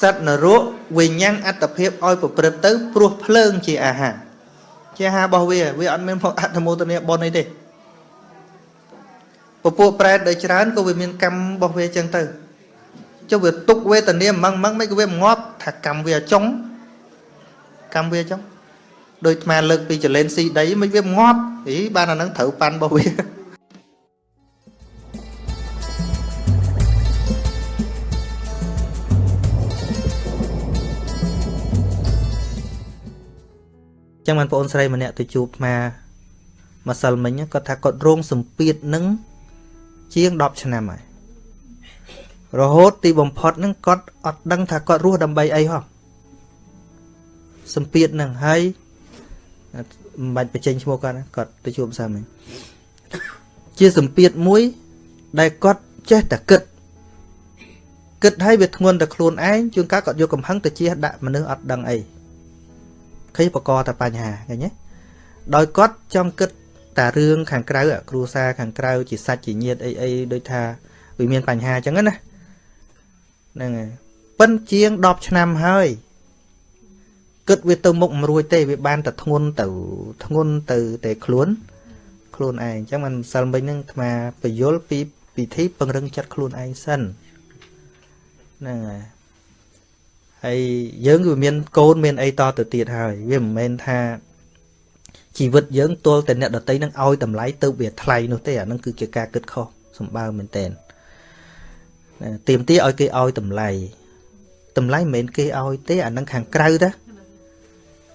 សត្វនរកវិញ្ញាណអត្តភាពឲ្យប្រព្រឹត្តទៅព្រោះភ្លើងជាអាហារជាអាហាររបស់វាវាអត់មានអត្តមោទនាបុណ្យអីទេពពួកប្រែតដែលច្រើនក៏វាមានកម្មរបស់វាចឹងទៅចុះវាទុកវេទនាម៉ងម៉ងមិនក៏វាងាប់ថាកម្មវាចុងកម្មវាចុង ដូចអាលើកពីចលែនស៊ីដីមិនវាងាប់អីបានអានឹងត្រូវប៉ាន់របស់វាចឹងបានបងអូនស្រីម្នាក់ទៅជួបអាម្សិលមិញគាត់ថាគាត់រងសម្ពាធនឹងជាង10ឆ្នាំហើយរហូតទីបំផុតនឹងគាត់អត់ដឹងថាគាត់រស់ដើម្បីអីហោះសម្ពាធនឹងហើយ មិនបាច់បញ្ចេញឈ្មោះគាត់គាត់ទៅជួបសាមិញជាសម្ពាធមួយ ដែលគាត់ចេះតែគិតគិតឲ្យវាធ្ងន់តែខ្លួនឯងជួនកាលគាត់យកកំហឹងទៅជះដាក់មនុស្សអត់ដឹងអីឃើញបកកតែបញ្ហាឃើញទេដោយគាត់ចង់គិតតែរឿងខាងក្រៅគ្រួសារខាងក្រៅជាសាច់ជាញាតិអីអីដូចថាវាមានបញ្ហាអញ្ចឹងណាហ្នឹងហើយប៉ិនជាង10ឆ្នាំហើយ គិតវាទៅមុខមិនរួចទេវាបានតែធ្ងន់ទៅធ្ងន់ទៅតែខ្លួនខ្លួនឯងអញ្ចឹងមិនសិលមិញហ្នឹងអាត្មាបយលពីពិធីពង្រឹងចិត្តខ្លួនឯងសិនហ្នឹងហើយហើយយើងវាមានកូនមានអីតទៅទៀតហើយវាមិនមែនថាជីវិតយើងទល់តែអ្នកដតីនឹងឲ្យតម្លៃទៅវាថ្លៃនោះទេអានឹងគឺជាការគិតខុសសម្បើមែនតែនទៀមទីឲ្យគេឲ្យតម្លៃតម្លៃមិនមែនគេឲ្យទេអានឹងខាងក្រៅតា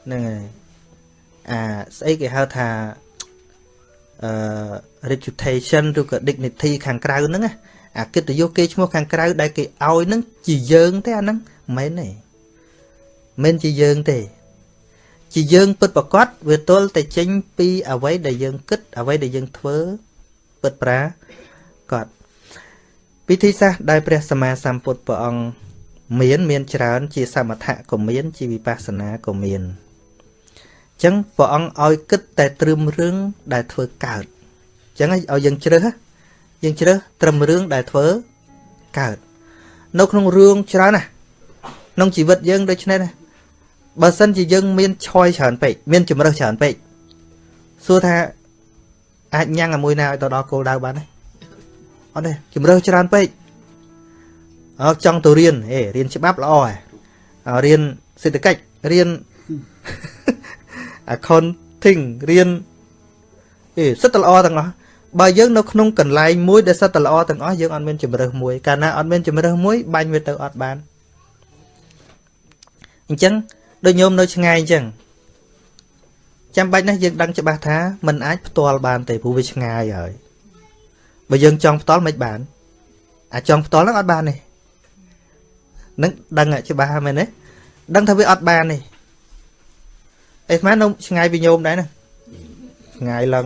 ហ្នឹងហើយអាស្អីគេហៅថាអឺ reputation ឬក៏ dignity ខាងក្រៅហ្នឹងអាកិត្តិយសគេឈ្មោះខាងក្រៅដែលគេឲ្យហ្នឹងជាយើងទេអាហ្នឹងមិនមែនទេមិនជាយើងទេ ជាយើងពិតប្រកបវាទល់តែចេញពីអ្វីដែលយើងគិតអ្វីដែលយើងធ្វើពិតប្រាកដពិធីសាស្ត្រដែលព្រះសម្មាសម្ពុទ្ធព្រះអង្គមានមានច្រើនជាសមថៈក៏មានជាវិបស្សនាក៏មានអញ្ចឹងព្រះអង្គឲ្យគិតតែត្រឹមរឿងដែលធ្វើកើតអញ្ចឹងឲ្យយើងជ្រើសយើងជ្រើសត្រឹមរឿងដែលធ្វើកើតនៅក្នុងរឿងច្រើនណាក្នុងជីវិតយើងដូចនេះណាបើសិនជាយើងមានឆយច្រើនពេកមានជំរើសច្រើនពេកសួរថាអាចញ៉ាំងជាមួយណាឲ្យទៅដល់គោលដៅបានទេអត់ទេជំរើសច្រើនពេកអើចង់ទៅរៀនហេរៀនច្បាប់ល្អហ៎រៀនសេដ្ឋកិច្ចរៀន accounting រៀនអេសិតតែល្អទាំងអស់បើយើងនៅក្នុងកន្លែងមួយដែលសិតតែល្អទាំងអស់យើងអត់មានជំរើសមួយកាលណាអត់មានជំរើសមួយបាញ់វាទៅអត់បានអញ្ចឹងដូចញោមនៅឆ្ងាយអញ្ចឹងចាំបាច់ណាស់យើងដឹងច្បាស់ថាมันអាចផ្ទាល់បានទេព្រោះវាឆ្ងាយហើយបើយើងចង់ផ្ទាល់មិនបានអាចង់ផ្ទាល់ហ្នឹងអត់បានទេនឹងដឹងច្បាស់មែនទេដឹងថាវាអត់បានទេ អីស្មាននៅឆ្ងាយពីញោមដែរណាឆ្ងាយឡើង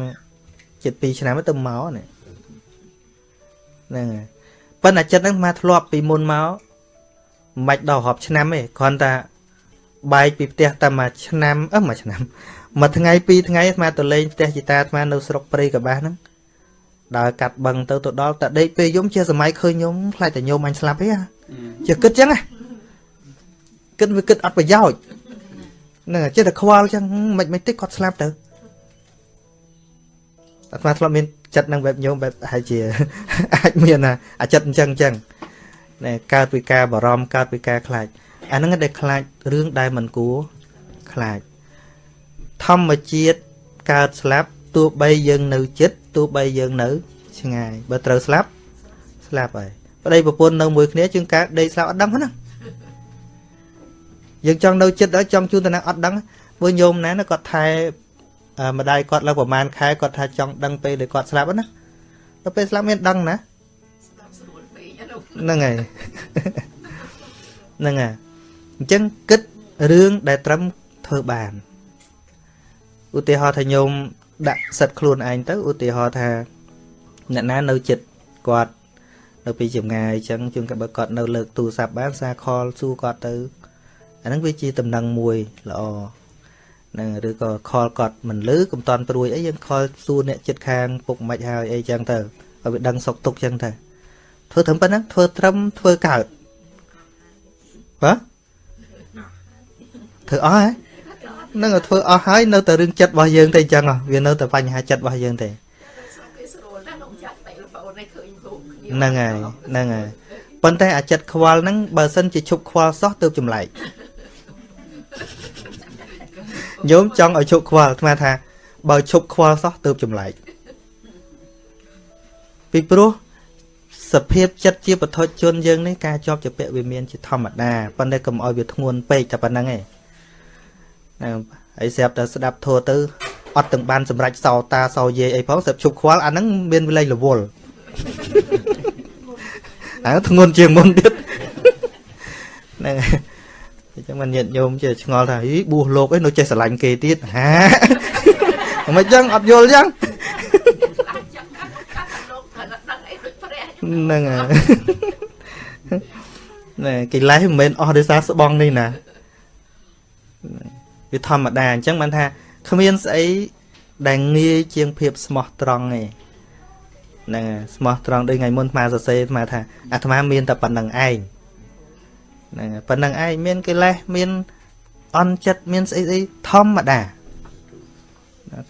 ជិត2ឆ្នាំទៅមកនេះហ្នឹងហើយប៉ុន្តែចិត្តហ្នឹងមកធ្លាប់ពីមុនមកមិនបាច់ដល់រាប់ឆ្នាំទេគ្រាន់តែបែកពីផ្ទះតែមួយឆ្នាំអឺមួយឆ្នាំមួយថ្ងៃពីរថ្ងៃអាត្មាទៅលេងផ្ទះជីតាអាត្មានៅស្រុកព្រៃកបាសហ្នឹងដើរកាត់បឹងទៅទៅដល់តែដេកពេលយំជាសម័យឃើញញោមខ្លាចតែញោមអញស្លាប់ទេជាគិតចឹងណាគិតវាគិតអត់ប្រយោជន៍ ហ្នឹងចេះតែខ្វល់ចឹងមិនមិនតិចគាត់ស្លាប់ទៅអាត្មាធ្លាប់មានចិត្តនឹងបែបញោមបែបហើយជាអាចមានអាចិត្តអញ្ចឹងអញ្ចឹងណែកើតពីការបារម្ភកើតពីការខ្លាចអាហ្នឹងដែលខ្លាចរឿងដែលមិនគួរខ្លាចធម្មជាតិកើតស្លាប់ទោះបីយើងនៅចិត្តទោះបីយើងនៅឆ្ងាយបើត្រូវស្លាប់ស្លាប់ហើយប្តីប្រពន្ធនៅមួយគ្នាជាងការដេកស្លាប់អត់ដឹងហ្នឹង យើងចង់នៅចិត្តហើយចង់ជូនតំណែងអត់ដឹងព្រោះញោមណាគាត់ថែម្ដាយគាត់ឡើងប្រហែលខែគាត់ថាចង់ដឹងពេលដែលគាត់ស្លាប់ណាដល់ពេលស្លាប់មានដឹងណាហ្នឹងហើយហ្នឹងហើយអញ្ចឹងគិតរឿងដែលត្រឹមធ្វើបានឧទាហរណ៍ថាញោមដាក់សិតខ្លួនឯងទៅឧទាហរណ៍ថាអ្នកណានៅចិត្តគាត់នៅពីចម្ងាយអញ្ចឹងជួនកាលបើគាត់នៅលើកទូរស័ព្ទបានសារខលសួរគាត់ទៅ អាហ្នឹងវាជាតំណែងមួយល្អនឹងឬក៏ខលគាត់មិនលឺកំតន់ព្រួយអីយើងខលសួរអ្នកចិត្តខាងពុកមិនហើយអីចឹងទៅឲ្យវាដឹងសុកទុកចឹងទៅធ្វើត្រឹមប៉ុណ្ណឹងធ្វើត្រឹមធ្វើកើតបាទធ្វើអស់ហ៎នឹងធ្វើអស់ហើយនៅតែរឿងចិត្តរបស់យើងទេអញ្ចឹងវានៅតែបញ្ហាចិត្តរបស់យើងទេហ្នឹងហើយហ្នឹងហើយប៉ុន្តែអាចិត្តខ្វល់ហ្នឹងបើសិនជាឈប់ខ្វល់សោះទៅចម្លែក ញោមចង់ឲ្យឈប់ខ្វល់ស្មានថា បើឈប់ខ្វល់សោះទៅចម្លែកពីព្រោះសភាពចិត្តជាបឋមជនយើងនេះការជាប់ជាពាក់វាមានជាធម្មតាប៉ុន្តែកុំឲ្យវាធ្ងន់ពេកតែប៉ុណ្្នឹងឯងហើយស្រាប់តែស្ដាប់ធัวទៅអត់ទាំងបានសម្រេចសោតាសោយាយអីផងស្រាប់ជប់ខ្វល់អាហ្នឹងមានវិលេងរវល់ហើយធ្ងន់ជាងមុនទៀតហ្នឹង អញ្ចឹងមិនញាតញោមចេះឆ្ងល់ថាហីបួសលោកអីនៅចេះស្រឡាញ់គេទៀតហាមិនអញ្ចឹងអត់យល់អញ្ចឹងហ្នឹងហើយណែកិលេសមិនមែនអស់ដោយសារស្បងនេះណាវាធម្មតាអញ្ចឹងបានថាគ្មានស្អីដែលងាយជាងភាពស្មោះត្រង់ទេហ្នឹងស្មោះត្រង់ដូចថ្ងៃមុនអាត្មាសរសេរអាត្មាថាអាត្មាមានតែប៉ុណ្្នឹងឯង ហ្នឹងប៉ុណ្្នឹងឯងមានកិលេសមានអន់ចិត្តមានស្អីស្អីធម្មតា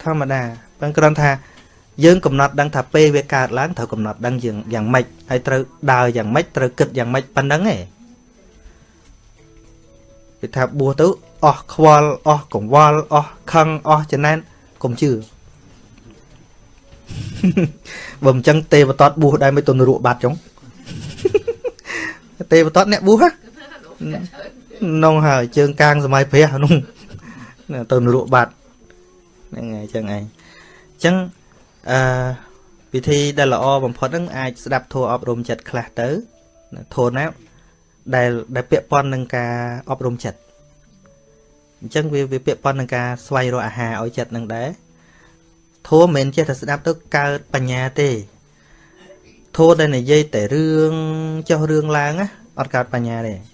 ធម្មតាប៉ុន្តែគ្រាន់ថាយើងកំណត់ដឹងថាពេលវាកើតឡើងត្រូវកំណត់ដឹងយ៉ាងយ៉ាងម៉េចហើយត្រូវដើរយ៉ាងម៉េចត្រូវគិតយ៉ាងម៉េចប៉ុណ្្នឹងឯងគេថាបួសទៅអស់ខ្វល់អស់កង្វល់អស់ខឹងអស់ចំណែនកុំជឿបើមិនចឹងទេវតតបួសដែរមិនទុនរក់បាត់ចុងទេវតតអ្នកបួសនង ហើយជើងកាងសម័យព្រះនោះទៅនរកបាត់ហ្នឹងហើយចឹងឯងអញ្ចឹងអឺពិធីដែលល្អបំផុតហ្នឹងអាចស្ដាប់ធម៌អប់រំចិត្តខ្លះទៅធម៌ណាដែលដែលពាក់ព័ន្ធនឹងការអប់រំចិត្តអញ្ចឹងវាវាពាក់ព័ន្ធនឹងការស្វែងរកអាហារឲ្យចិត្តនឹងដែរធម៌មិនមែនចេះតែស្ដាប់ទៅកើតបញ្ញាទេធម៌ដែលនិយាយតែរឿងចោះរឿងឡើងណាអត់កើតបញ្ញាទេ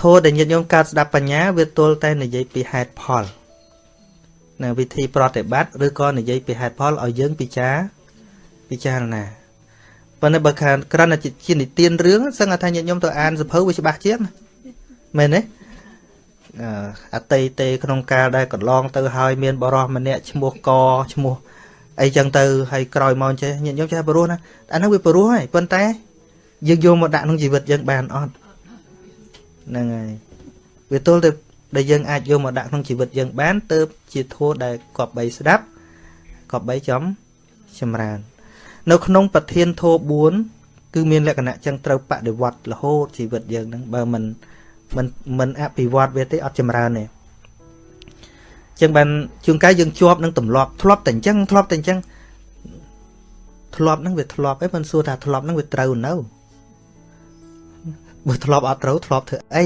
ធម៌ដែលញាតិញោមកើតស្ដាប់បញ្ញាវាទល់តែនិយាយពីហេតុផលនៅវិធីប្រតិបត្តិឬក៏និយាយពីហេតុផលឲ្យយើងពិចារពិចារណាប៉ុន្តែបើខានក្រណជានិទានរឿងសឹងថាញាតិញោមទៅអានសភៅវាច្បាស់ជាងមែនទេអតីតេក្នុងកាលដែលកន្លងទៅហើយមានបរោះម្នាក់ឈ្មោះកឈ្មោះអីចឹងទៅហើយក្រោយមកចេះញាតិញោមចេះបរោះណាអានោះវាបរោះហើយប៉ុន្តែយើងយកមកដាក់ក្នុងជីវិតយើងបានអត់ ហ្នឹងហើយវាទល់ទៅដែលយើងអាចយកមកដាក់ក្នុងជីវិតយើងបានទៅជាធัวដែលគប្បីស្ដាប់គប្បីចំចម្រើន នៅក្នុងប្រធានធម៌4គឺមានលក្ខណៈចឹងត្រូវបដិវត្តរហូតជីវិតយើងហ្នឹងបើមិនមិនមិនអភិវឌ្ឍវាទេអត់ចម្រើនទេចឹងបានជួនកាលយើងជាប់នឹងទម្លាប់ធ្លាប់តែអញ្ចឹងធ្លាប់តែអញ្ចឹងធ្លាប់ហ្នឹងវាធ្លាប់ឯងមិនសួរថាធ្លាប់ហ្នឹងវាត្រូវនៅ បើធ្លាប់អត់ត្រូវធ្លាប់ធ្វើអី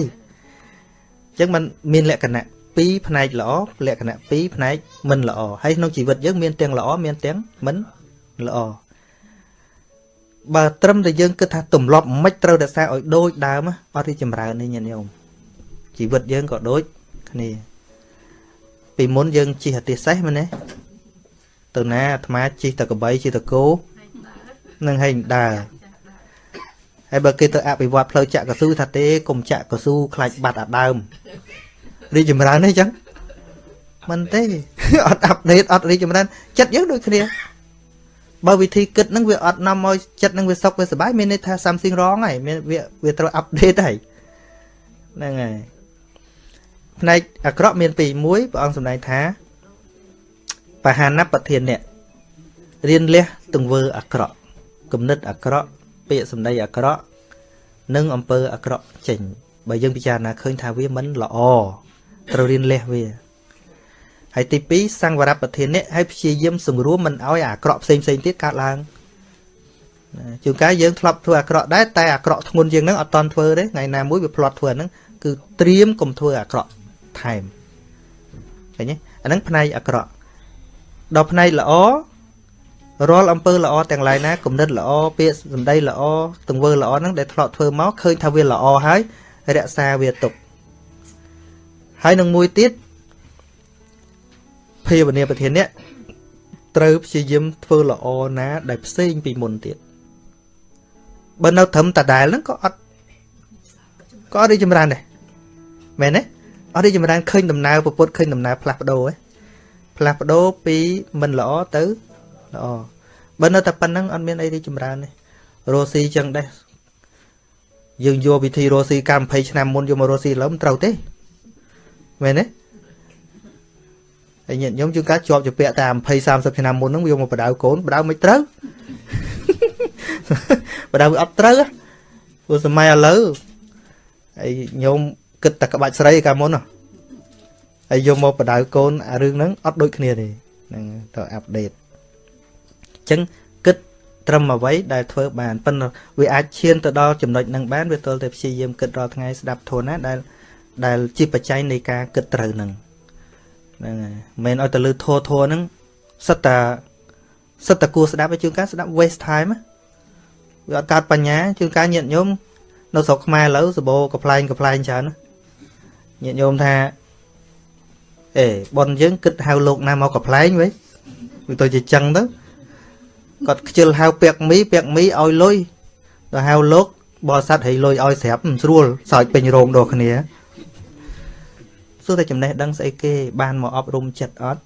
ចឹងมันមានលក្ខណៈ2ផ្នែកល្អលក្ខណៈ2ផ្នែកមិនល្អហើយក្នុងជីវិតយើងមានទាំងល្អមានទាំងមិនល្អបើត្រឹមតែយើងគិតថាទម្លាប់មិនត្រូវរក្សាឲ្យដូចដើមអត់រីចម្រើននេះញាតិញោមជីវិតយើងក៏ដូចគ្នា ពីមុនយើងជិះអាទិសេសមែនទេទៅណាអាត្មាជិះតកបីជិះតគោនឹងហែងដើរ ហើយបើគេទៅអភិវឌ្ឍផ្លូវចាក់កស៊ូថាទេកុំចាក់កស៊ូខ្លាចបាត់អាដើមរីចម្រើនទេអញ្ចឹងមិនទេអត់អាប់ដេតអត់រីចម្រើនចិត្តយើងដូចគ្នាបើវិធីគិតហ្នឹងវាអត់នាំឲ្យចិត្តហ្នឹងវាសុខវាសុបាយមានន័យថា something wrong ហើយមានវាវាត្រូវ update ហើយហ្នឹងហើយផ្នែកអាក្រក់មានពីរមួយព្រះអង្គសម្ដែងថាបហានបធានអ្នករៀនលះទង្វើអាក្រក់គំនិតអាក្រក់ ពាក្យសម្ដីអាក្រក់និងអំពើអាក្រក់ចេញ បើយើងពិចារណាឃើញថាវាមិនល្អត្រូវរៀនលះវាហើយទី2សង្វរប្រធាននេះហើយព្យាយាមសង្រួមមិនឲ្យអាក្រក់ផ្សេងផ្សេងទៀតកើតឡើងជួនកាលយើងធ្លាប់ធ្វើអាក្រក់ដែរតែអាក្រក់ធ្ងន់ជាងហ្នឹងអត់តន់ធ្វើទេថ្ងៃណាមួយវាផ្លាត់ធ្វើហ្នឹងគឺត្រៀមកុំធ្វើអាក្រក់ថែមឃើញទេអាហ្នឹងផ្នែកអាក្រក់ដល់ផ្នែកល្អ រាល់អំពើល្អទាំងឡាយណាគំនិតល្អពាក្យសម្ដីល្អទង្វើល្អហ្នឹងដែលធ្លាប់ធ្វើមកឃើញថាវាល្អហើយរក្សាវាទុកហើយនឹងមួយទៀតភាវនាប្រធាននេះត្រូវព្យាយាមធ្វើល្អណាដែលផ្សេងពីមុនទៀតបើនៅត្រឹមតដែលហ្នឹងក៏អត់ក៏អត់រីចម្រើនដែរមែនទេអត់រីចម្រើនឃើញដំណើរពុទ្ធឃើញដំណើរផ្លាស់ប្ដូរហ៎ផ្លាស់ប្ដូរពីមិនល្អទៅ ល្អបើនៅតែប៉ុណ្្នឹងអត់មានអីរីចម្រើនទេរស់ស៊ីចឹងដែរយើងយកវិធីរស់ស៊ីកាល20ឆ្នាំមុនយកមករស់ស៊ីឡើយមិនត្រូវទេមែនទេហើយញាតិញោមជួនកាលជាប់ជាពាក់តែ20 30ឆ្នាំមុនហ្នឹងយកមកបដៅកូនបដៅមិនត្រូវបដៅវាអត់ត្រូវព្រោះសម័យឥឡូវហើយញោមគិតតែក្បាច់ស្រីកាលមុនហើយយកមកបដៅកូនអារឿងហ្នឹងអត់ដូចគ្នាទេហ្នឹងទៅអាប់ដេតអញ្ចឹងគិតត្រឹមអ្វីដែលធ្វើបានប៉ុន្តែវាអាចឈានទៅដល់ចំណុចហ្នឹងបានវាទល់តែព្យាយាមគិតរាល់ថ្ងៃស្ដាប់ធនណាដែលដែលជាបច្ច័យនៃការគិតត្រូវហ្នឹងហ្នឹងហើយមិនឲ្យទៅលើធัวធัวហ្នឹងសិតតាសិតតាគួរស្ដាប់ឲ្យជួនកាលស្ដាប់ waste time វាអត់កើតបញ្ញាជួនកាលញាតញោមនៅស្រុកខ្មែរឥឡូវសបោកំ pl ែងកំ pl ែងច្រើនញាតញោមថាអេប៉ុនយើងគិតហៅលោកណាមកកំ pl ែងវិញវាទៅជាចឹងទៅ គាត់ខ្ជិលហៅពាក់មីពាក់មីឲ្យលុយដល់ហៅលោកបរិស័ទឲ្យលុយឲ្យស្រាប់មិនស្រួលសើចពេញរោងដល់គ្នាសួរតែចំណេះដឹងស្អីគេបានមកអប់រំចិត្តអត់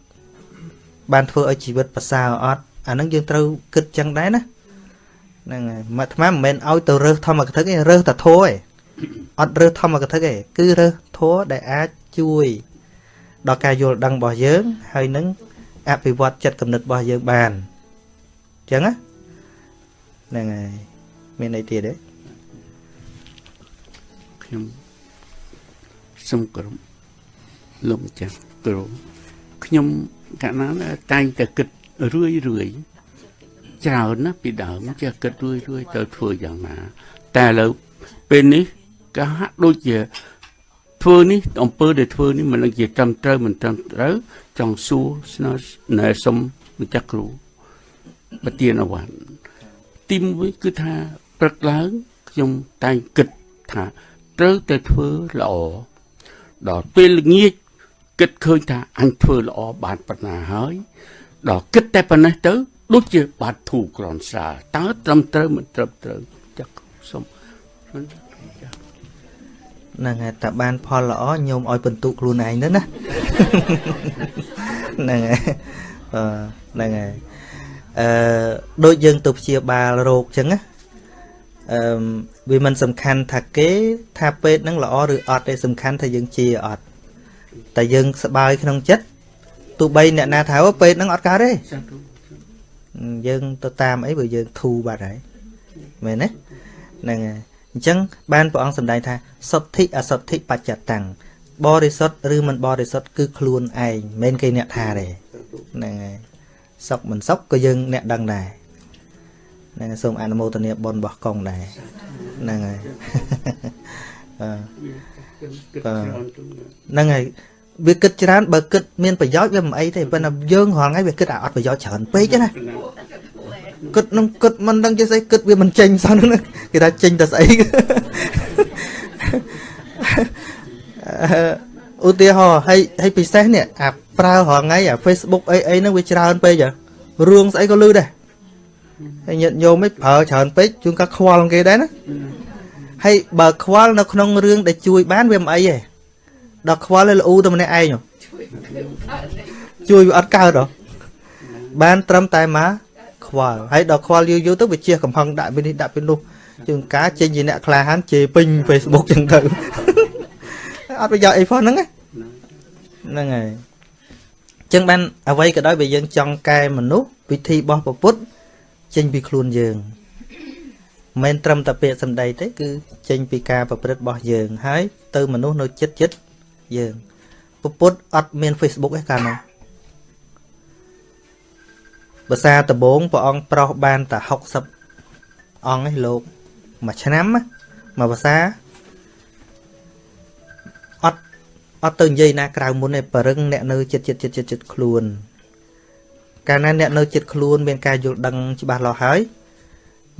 បានធ្វើឲ្យជីវិតប្រសើរអត់អាហ្នឹងយើងត្រូវគិតចឹងដែរណាហ្នឹងហើយមកអាត្មាមិនមែនឲ្យទៅរើសធម្មកថាទេរើសតែធัวឯងអត់រើសធម្មកថាទេគឺរើសធัวដែលអាចជួយដល់ការយល់ដឹងរបស់យើងហើយនឹងអភិវឌ្ឍចិត្តគំនិតរបស់យើងបានអញ្ចឹងណាហ្នឹងហើយមានអីទៀតទេខ្ញុំសូមគោរពលោកម្ចាស់គ្រូខ្ញុំកាលណាតែងតែគិតរឿយរឿយច្រើនណាពីដើមចេះគិតរួយរួយទៅធ្វើយ៉ាងណា តែឥឡូវពេលនេះក៏ហាក់ដូចជាធ្វើនេះអំពើដែលធ្វើនេះមិនដឹងជាត្រឹមត្រូវមិនត្រឹមត្រូវចង់សួរស្នើណែសុំម្ចាស់គ្រូ បទានអវ័នទីមួយគឺថាព្រឹកឡើងខ្ញុំតែងគិតថាត្រូវតែធ្វើល្អដល់ពេលល្ងាចគិតឃើញថាអញធ្វើល្អបានប៉ុណ្ណាហើយដល់គិតតែប៉ុណ្ណេះទៅដូចជាបាត់ធូក្រនសាតើត្រឹមត្រូវមិនត្រឹមត្រូវចាក់សុំហ្នឹងហើយតែបានផលល្អញោមឲ្យបន្ទុកខ្លួនឯងទៅណាហ្នឹងហើយអឺហ្នឹងហើយ អឺដូចយើងទៅព្យាបាលរោគចឹងណាអឺវាមិនសំខាន់ថាគេ ថាពេទ្យហ្នឹងល្អឬអត់ទេសំខាន់ថាយើងជាអត់តែយើងសบายក្នុងចិត្តទោះបីអ្នកណាថាពេទ្យហ្នឹងអត់កើតទេយើងទៅតាមអីបើយើងធូរបាត់ហើយមែនទេហ្នឹងហើយអញ្ចឹងបានព្រះអង្គសម្ដែងថាសុទ្ធិអសុទ្ធិបច្ចតាំងបរិសុទ្ធឬមិនបរិសុទ្ធគឺខ្លួនឯងមិនគេអ្នកថាទេហ្នឹងហើយ សុខមិនសុខក៏យើងអ្នកដឹងដែរហ្នឹងហើយសូមអនុមោទនាបុណ្យរបស់កងដែរហ្នឹងហើយហ្នឹងហើយវាគិតច្រើនបើគិតមានប្រយោជន៍វាមិនអីទេប៉ុន្តែយើងរាល់ថ្ងៃវាគិតអាអត់ប្រយោជន៍ច្រើនពេកណាគិតនឹងគិតមិនដឹងជាស្អីគិតវាមិនចេញសោះហ្នឹងគេថាចេញតែស្អីឧទាហរណ៍ហើយហើយពិសេសនេះអា ប្រើរាល់ថ្ងៃអា Facebook អីអីហ្នឹងវាច្រើនពេករឿងស្អីក៏លឺដែរហើយញាតិញោមឯងប្រើច្រើនពេកជួនកាខ្វល់គេដែរណាហើយបើខ្វល់នៅក្នុងរឿងដែលជួយបានវាមិនអីទេដល់ខ្វល់ឲ្យលូទៅម្នាក់ឯងជួយវាអត់កើតហ៎បានត្រឹមតែមកខ្វល់ហើយដល់ខ្វល់យូរយូរទៅវាជះកំហឹងដាក់ពីនេះដាក់ពីនោះជាងការចេញជាអ្នកក្លាហានជេរពេញ Facebook ចឹងទៅអត់ប្រយោជន៍អីផងហ្នឹងហ្នឹងហើយ ចឹងបានអ្វីក៏ដោយបើយើងចង់កែមនុស្សវិធីរបស់ពុទ្ធចេញពីខ្លួនយើងមិនត្រឹមតែពាក្យសម្ដីទេគឺចេញពីការប្រព្រឹត្តរបស់យើង ហើយទៅមនុស្សនៅចិត្តចិត្តយើងពពុទ្ធអត់មាន Facebook ទេកាលនោះភាសាដំបងព្រះអង្គប្រោសបានតែ60អង្គឯងលោកមួយឆ្នាំមួយភាសា អត់ទៅនិយាយណាក្រៅមុនទេបរឹងអ្នកនៅចិត្តចិត្តចិត្តចិត្តខ្លួន កាលណាអ្នកនៅចិត្តខ្លួន មានការយល់ដឹងច្បាស់លាស់ហើយ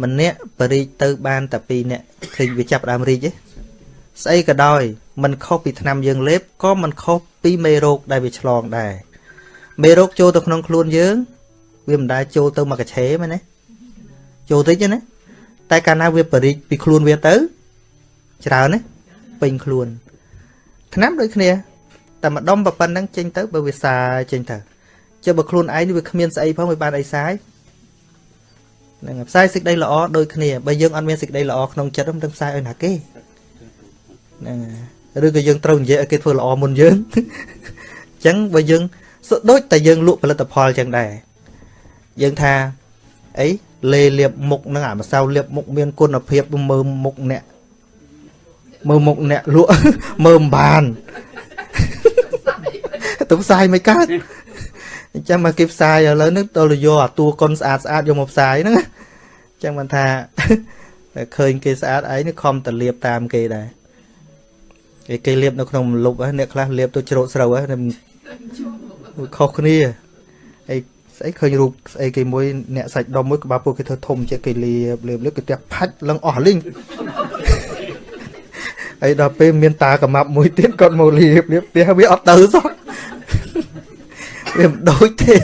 ម្នាក់បរិជទៅបានតែពីរអ្នកឃើញវាចាប់ដើមរីកទេស្អីក៏ដោយมันខុសពីថ្នាំយើងលេបក៏มันខុសពីមេរោគដែលវាឆ្លងដែរមេរោគចូលទៅក្នុងខ្លួនយើង វាមិនដែលចូលទៅមកកឆេមែនទេចូលតិចណាតែកាលណាវាបរិចពីខ្លួនវាទៅច្រើនណាពេញខ្លួន ថ្នាំដូចគ្នាតែម្ដុំប៉ុណ្្នឹងចេញទៅបើវាសាយចេញទៅចុះបើខ្លួនឯងវាគ្មានស្អីផងវាបានអីសាយហ្នឹងផ្សាយសេចក្តីល្អដូចគ្នាបើយើងអត់មានសេចក្តីល្អក្នុងចិត្តមិនដឹងផ្សាយឲ្យណាគេហ្នឹងឬក៏យើងត្រូវនិយាយឲ្យគេធ្វើល្អមុនយើងអញ្ចឹងបើយើងដូចតែយើងលក់ផលិតផលអញ្ចឹងដែរយើងថាអីលេលាបមុខហ្នឹងអាម្សៅលាបមុខមានគុណភាពមើលមុខអ្នក មើលមុខអ្នកលក់មើលមិនបានទៅផ្សាយមិនកើតអញ្ចឹងមកគេផ្សាយឥឡូវហ្នឹងទៅយកអាតួកុនស្អាតស្អាតយកមកផ្សាយហ្នឹងអញ្ចឹងមិនថាឃើញគេស្អាតអីនេះខំតលៀបតាមគេដែរគេគេលៀបនៅក្នុងមលុបអ្នកខ្លះលៀបទៅជ្រោកស្រូវហ្នឹងខុសគ្នាអីស្អីឃើញរូបស្អីគេមួយអ្នកសាច់ដុំមួយក្បាលពួកគេធ្វើធំជាងគេលៀបលៀបលៀបគេផ្ទះផាច់ឡើងអស់លីង ហើយដល់ពេលមានតាកម៉ាប់មួយទៀតគាត់មកលៀបលៀបផ្ទះវាអត់ទៅសោះវាមិនដូចទេ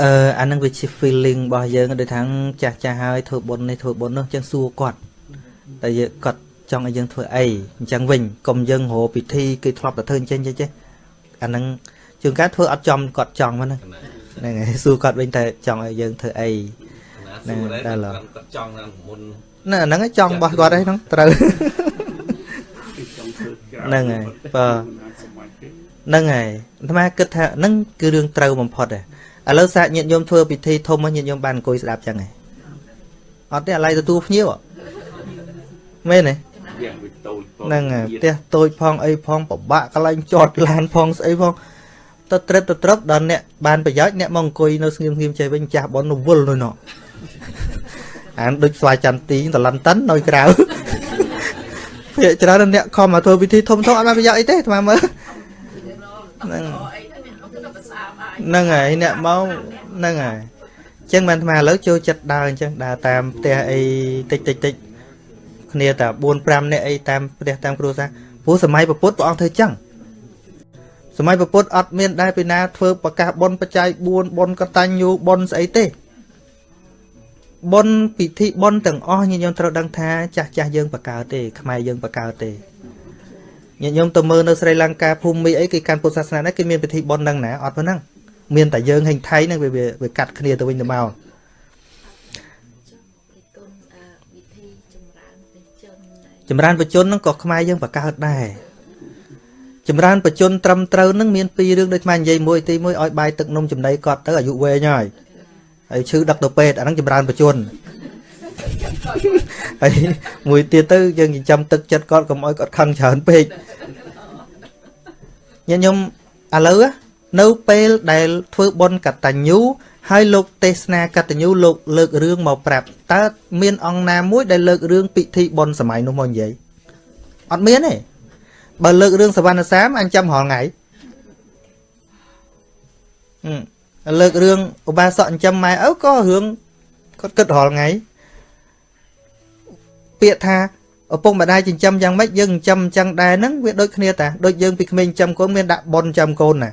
អឺអានឹងវាជា feeling របស់យើងដូចថាចាស់ចាស់ហើយធ្វើបុណ្យនេះធ្វើបុណ្យនោះចឹងសួរគាត់តែយើងគាត់ចង់ឲ្យយើងធ្វើអីអញ្ចឹងវិញកុំយើងរកពិធីគេធ្លាប់តែធ្វើអញ្ចឹងចេះចេះអានឹងជួនកាលធ្វើអត់ចំគាត់ចង់ហ្នឹងហ្នឹងហើយសួរគាត់វិញតែចង់ឲ្យយើងធ្វើអីណាសួរដែរគាត់ចង់ណាមុន ណាហ្នឹងចង់របស់គាត់ហ្នឹងត្រូវហ្នឹងហើយបើហ្នឹងហើយអាត្មាគិតថាហ្នឹងគឺរឿងត្រូវបំផុតដែរឥឡូវសាកញាតិញោមធ្វើពិធីធំមកញាតិញោមបានអង្គុយស្ដាប់ចឹងហ៎អត់ទេអាឡ័យទទួលភ្ញៀវមែនទេហ្នឹងហើយផ្ទះតូចផងអីផងពិបាកកន្លែងចតឡានផងស្អីផងទៅត្រឹបទៅត្រឹបដល់អ្នកបានប្រយោជន៍អ្នកមកអង្គុយនៅស្ងៀមស្ងៀមចេះវិញចាស់បនវល់នៅនោះ អានដូចស្វាយចន្ទទីតឡន្តិននៅក្រៅភាកច្រើនអ្នកខំមកធ្វើពិធីធំធំអត់បានប្រយោជន៍អីទេស្មើមើលហ្នឹងហ្នឹងហើយអ្នកមកហ្នឹងហើយអញ្ចឹងបានអាឥឡូវចូលចិត្តដើរអញ្ចឹងដើរតាមផ្ទះអីតិចតិចតិចគ្នាតែ4 5នាក់អីតាមផ្ទះតាមគ្រួសារព្រោះសម័យពុទ្ធព្រះអង្គធ្វើអញ្ចឹងសម័យពុទ្ធអត់មានដែរពីណាធ្វើប្រកាសបុណ្យបច្ច័យ4បុណ្យកតញ្ញូបុណ្យស្អីទេ បុណ្យពិធីបុណ្យទាំងអស់ញាតិញោមត្រូវដឹងថាចាស់ចាស់យើងបកកើតទេខ្មែរយើងបកកើតទេញាតិញោមទៅមើលនៅស្រីលង្កាភូមិអីគេកាន់ពុទ្ធសាសនានេះគេមានពិធីបុណ្យហ្នឹងណាអត់ប៉ុណ្ណឹងមានតែយើងហេងថៃហ្នឹងវាវាកាត់គ្នាទៅវិញទៅមកចម្រើនបជនហ្នឹងក៏ខ្មែរយើងបកកើតដែរចម្រើនបជនត្រឹមត្រូវហ្នឹងមានពីររឿងដូចខ្មែរនិយាយមួយទីមួយឲ្យបាយទឹកនំចំណីគាត់ទៅអាយុវែងហើយ ហើយឈឺដឹកទៅពេទ្យអាហ្នឹងចម្រើនបជនហើយមួយទៀតទៅយើងចិញ្ចឹមទឹកចិត្តគាត់កុំឲ្យគាត់ខឹងច្រើនពេកញាតិញោមឥឡូវនៅពេលដែលធ្វើបុណ្យកតញ្ញូហើយលោកទេសនាកតញ្ញូលោកលើករឿងមកប្រាប់តើមានអង្គណាមួយដែលលើករឿងពិធីបុណ្យសម័យនោះមកនិយាយអត់មានទេបើលើករឿងសវណ្ណសាមអញចាំរាល់ថ្ងៃ លើករឿងឧបាសកចិញ្ចឹមម៉ែឪក៏រឿងគាត់គិតរាល់ថ្ងៃពាក្យថាឪពុកម្ដាយចិញ្ចឹមយ៉ាងម៉េចយើងចិញ្ចឹមអញ្ចឹងដែរហ្នឹងវាដូចគ្នាតាដូចយើងពីក្មេងចិញ្ចឹមកូនមានដាក់ប៉ុនចិញ្ចឹមកូនណា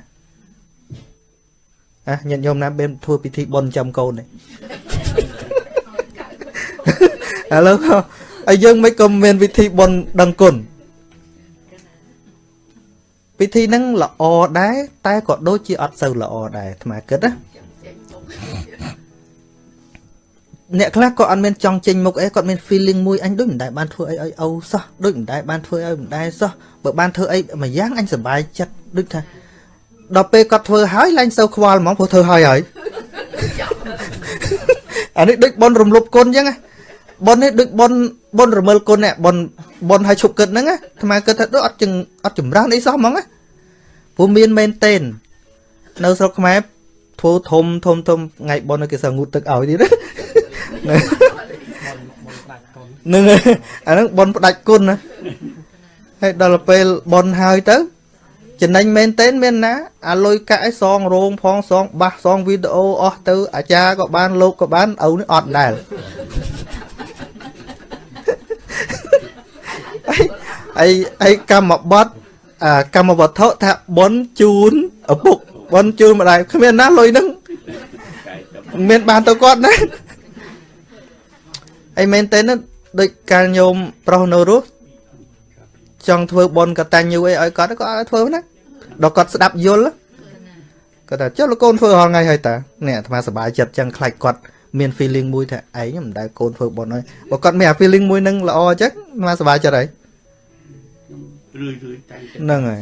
អាញាតិញោមណាមានធ្វើពិធីប៉ុនចិញ្ចឹមកូនទេឥឡូវហើយយើងមិនក៏មានវិធីប៉ុនដឹងគុណ ពិធីហ្នឹងល្អដែរតែក៏ដូចជាអត់សូវល្អដែរអាត្មាគិតណាអ្នកខ្លះក៏អត់មានចង់ចេញមុខអីគាត់មាន feeling មួយអញដូចមិនដែលបានធ្វើអីឲ្យអូសោះដូចមិនដែលបានធ្វើឲ្យមិនដែលសោះបើបានធ្វើអីមួយយ៉ាងអញសប្បាយចិត្តដូចថាដល់ពេលគាត់ធ្វើហើយឡើងសូវខ្វល់ហ្មងព្រោះធ្វើហើយហើយអានេះដូចបនរំលប់គុណអញ្ចឹងណា បននេះដូចបនបនរមិលគុណនេះបនបនឲ្យឈប់គិតហ្នឹងណាអាត្មាគិតថាដូចអត់ចឹងអត់ចម្រើនអីសោះហ្មងណាព្រោះមានមែនតេននៅស្រុកខ្មែរធ្វើធំធំធំថ្ងៃបនគេសងូតទឹកឲ្យទៀតណានឹងអាហ្នឹងបនផ្ដាច់គុណណាហើយដល់ពេលបនហើយទៅចំណេញមែនតេនមានណាអាលុយកាក់ឲ្យសងរោងផងសងបាសសងវីដេអូអស់ទៅអាចារ្យក៏បានលោកក៏បានឪនេះអត់ដែរ អីអីកម្មបត្តិកម្មវត្ថុថាបនជូនឪពុកបនជូនម្ដាយគ្មានណាលុយហ្នឹងមានបានទៅគាត់ណាអីមែនទេណាដូចកាលញោមប្រុសនៅរស់ចង់ធ្វើបនកតាញ់យូអីឲ្យគាត់ក៏ឲ្យធ្វើណាដល់គាត់ស្ដាប់យល់គាត់ថាចុះលោកកូនធ្វើរាល់ថ្ងៃហើយតានេះអាត្មាសប្បាយចិត្តចឹងខ្លាចគាត់មាន feeling មួយថាឯងមិនដែលកូនធ្វើបនហើយបើគាត់មានអា feeling មួយនឹងល្អចឹងអាត្មាសប្បាយចិត្តហើយ រឿយរឿយតែហ្នឹងហើយ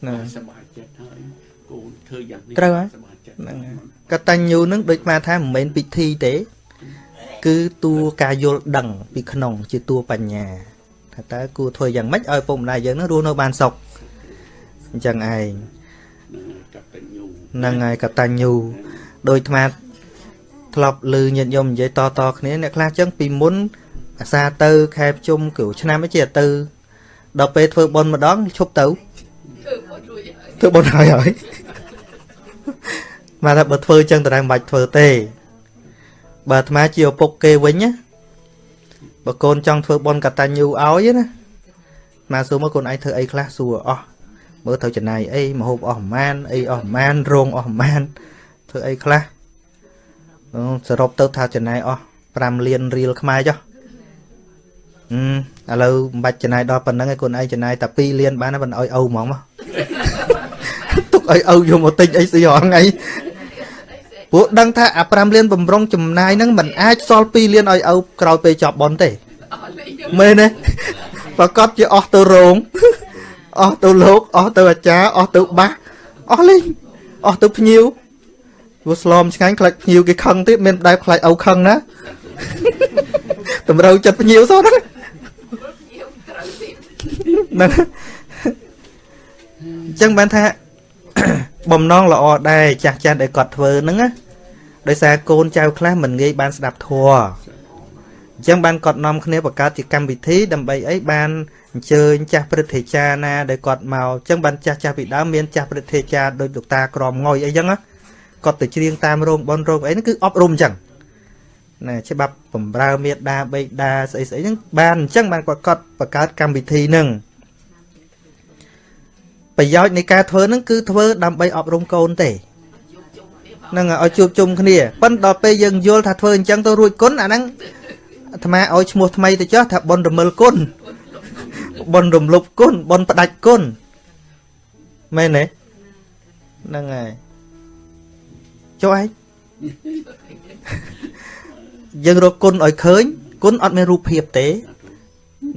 ហ្នឹងសប្បាយចិត្តហើយកូនធ្វើយ៉ាងនេះត្រូវហើយហ្នឹងហើយកតញ្ញូនឹងដូចមកថាមិនមែនពិធីទេ គឺតួការយល់ដឹង ពីក្នុង ជាតួបញ្ញាថាតើគួរធ្វើយ៉ាងម៉េចឲ្យពុកម្ដាយយើងនឹងរស់នៅបានសុខអញ្ចឹងឯងកតញ្ញូហ្នឹងហើយកតញ្ញូដោយអាត្មាធ្លាប់ឮញាតិញោមនិយាយតតគ្នាអ្នកខ្លះចឹងពីមុនអាសាទៅខែប្រជុំគ្រូឆ្នាំអីជាទៅ ដល់ពេលធ្វើបុណ្យម្ដងឈប់ទៅធ្វើបុណ្យហើយហើយមកថាបើធ្វើចឹងតើមិនបាច់ធ្វើទេ បើអាត្មាជាឪពុកគេវិញណាបើកូនចង់ធ្វើបុណ្យកតញ្ញូឲ្យណាមកសួរមកកូនឯងធ្វើអីខ្លះសួរអស់មើលទៅចំណាយអីមហូបអស់ប្រមាណអីអស់ប្រមាណរោងអស់ប្រមាណធ្វើអីខ្លះអូសរុបទៅថាចំណាយអស់5លានរៀលខ្មែរចុះអឺ ឥឡូវមិនបាច់ចំណាយដល់ប៉ុណ្្នឹងឯងកូនឯងចំណាយតែ2លានបានហើយមិនអោយឪហ្មងមកទុកឲ្យឪយកមកទិញអីស្អីរហងៃពួកដឹងថាអា5លានបំរុងចំណាយហ្នឹងមិនអាចសល់2លានឲ្យឪក្រោយពេលចប់បន់ទេមែនទេប្រកាសជាអស់ទៅរោងអស់ទៅលោកអស់ទៅអាចារ្យអស់ទៅបាសអស់លេងអស់ទៅភ្ញៀវព្រោះស្លមឆ្ងាញ់ខ្លាច់ភ្ញៀវគេខឹងទៀតមានដែរខ្លាច់ឪខឹងណាតម្រូវចិត្តភ្ញៀវសោះហ្នឹង ហ្នឹងអញ្ចឹងបានថាបំណងល្អដែរចាស់ចាស់ដែលគាត់ធ្វើហ្នឹងណាដោយសារកូនចៅខ្លះមិនងាយបានស្ដាប់ធម៌អញ្ចឹងបានគាត់នាំគ្នាបង្កើតជាកម្មវិធីដើម្បីអីបានអញ្ជើញចាស់ព្រឹទ្ធាចារ្យណាដែលគាត់មកអញ្ចឹងបានចាស់ចាស់ពីដើមមានចាស់ព្រឹទ្ធាចារ្យដូចលោកតាក្រមងុយអីចឹងណាគាត់ទៅច្រៀងតាមរោងបនរោងអីហ្នឹងគឺអប់រំអញ្ចឹងណាច្បាប់បំរើមេដាបេដាស្អីស្អីហ្នឹងបានអញ្ចឹងបានគាត់គាត់បង្កើតកម្មវិធីហ្នឹង ប្រយោជន៍នៃការធ្វើហ្នឹងគឺធ្វើដើម្បីអប់រំកូនទេហ្នឹងឲ្យជួបជុំគ្នាប៉ុន្តែដល់ពេលយើងយល់ថាធ្វើអញ្ចឹងទៅរួចគុណអាហ្នឹងអាត្មាឲ្យឈ្មោះថ្មីទៅចុះថាបុណ្យរមិលគុណបុណ្យរំលប់គុណបុណ្យផ្ដាច់គុណមែនទេហ្នឹងហើយចុះឯងយើងរកគុណឲ្យឃើញគុណអត់មានរូបភាពទេ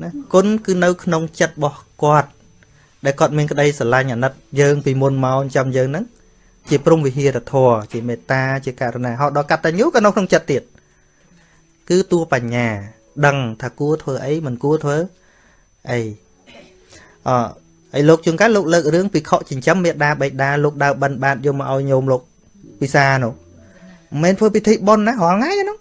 ណាគុណគឺនៅក្នុងចិត្តរបស់គាត់ ដែលគាត់មានក្តីស្រឡាញ់អាណិតយើងពីមុនមកចាំយើងហ្នឹងជាព្រមវិហារធម៌ជាមេត្តាជាករុណាហោដល់កតញ្ញូក៏នៅក្នុងចិត្តទៀតគឺតួបញ្ញា ដឹងថាគួរធ្វើអីមិនគួរធ្វើអីអហើយលោកជួនកាលលោកលើករឿងពិខុចិញ្ចឹមមេដាបេដាលោកដើបិណ្ឌបាតយកមកឲ្យញោមលោកពិសានោះមិនមែនធ្វើពិធីបុណ្យណារាល់ថ្ងៃហ្នឹង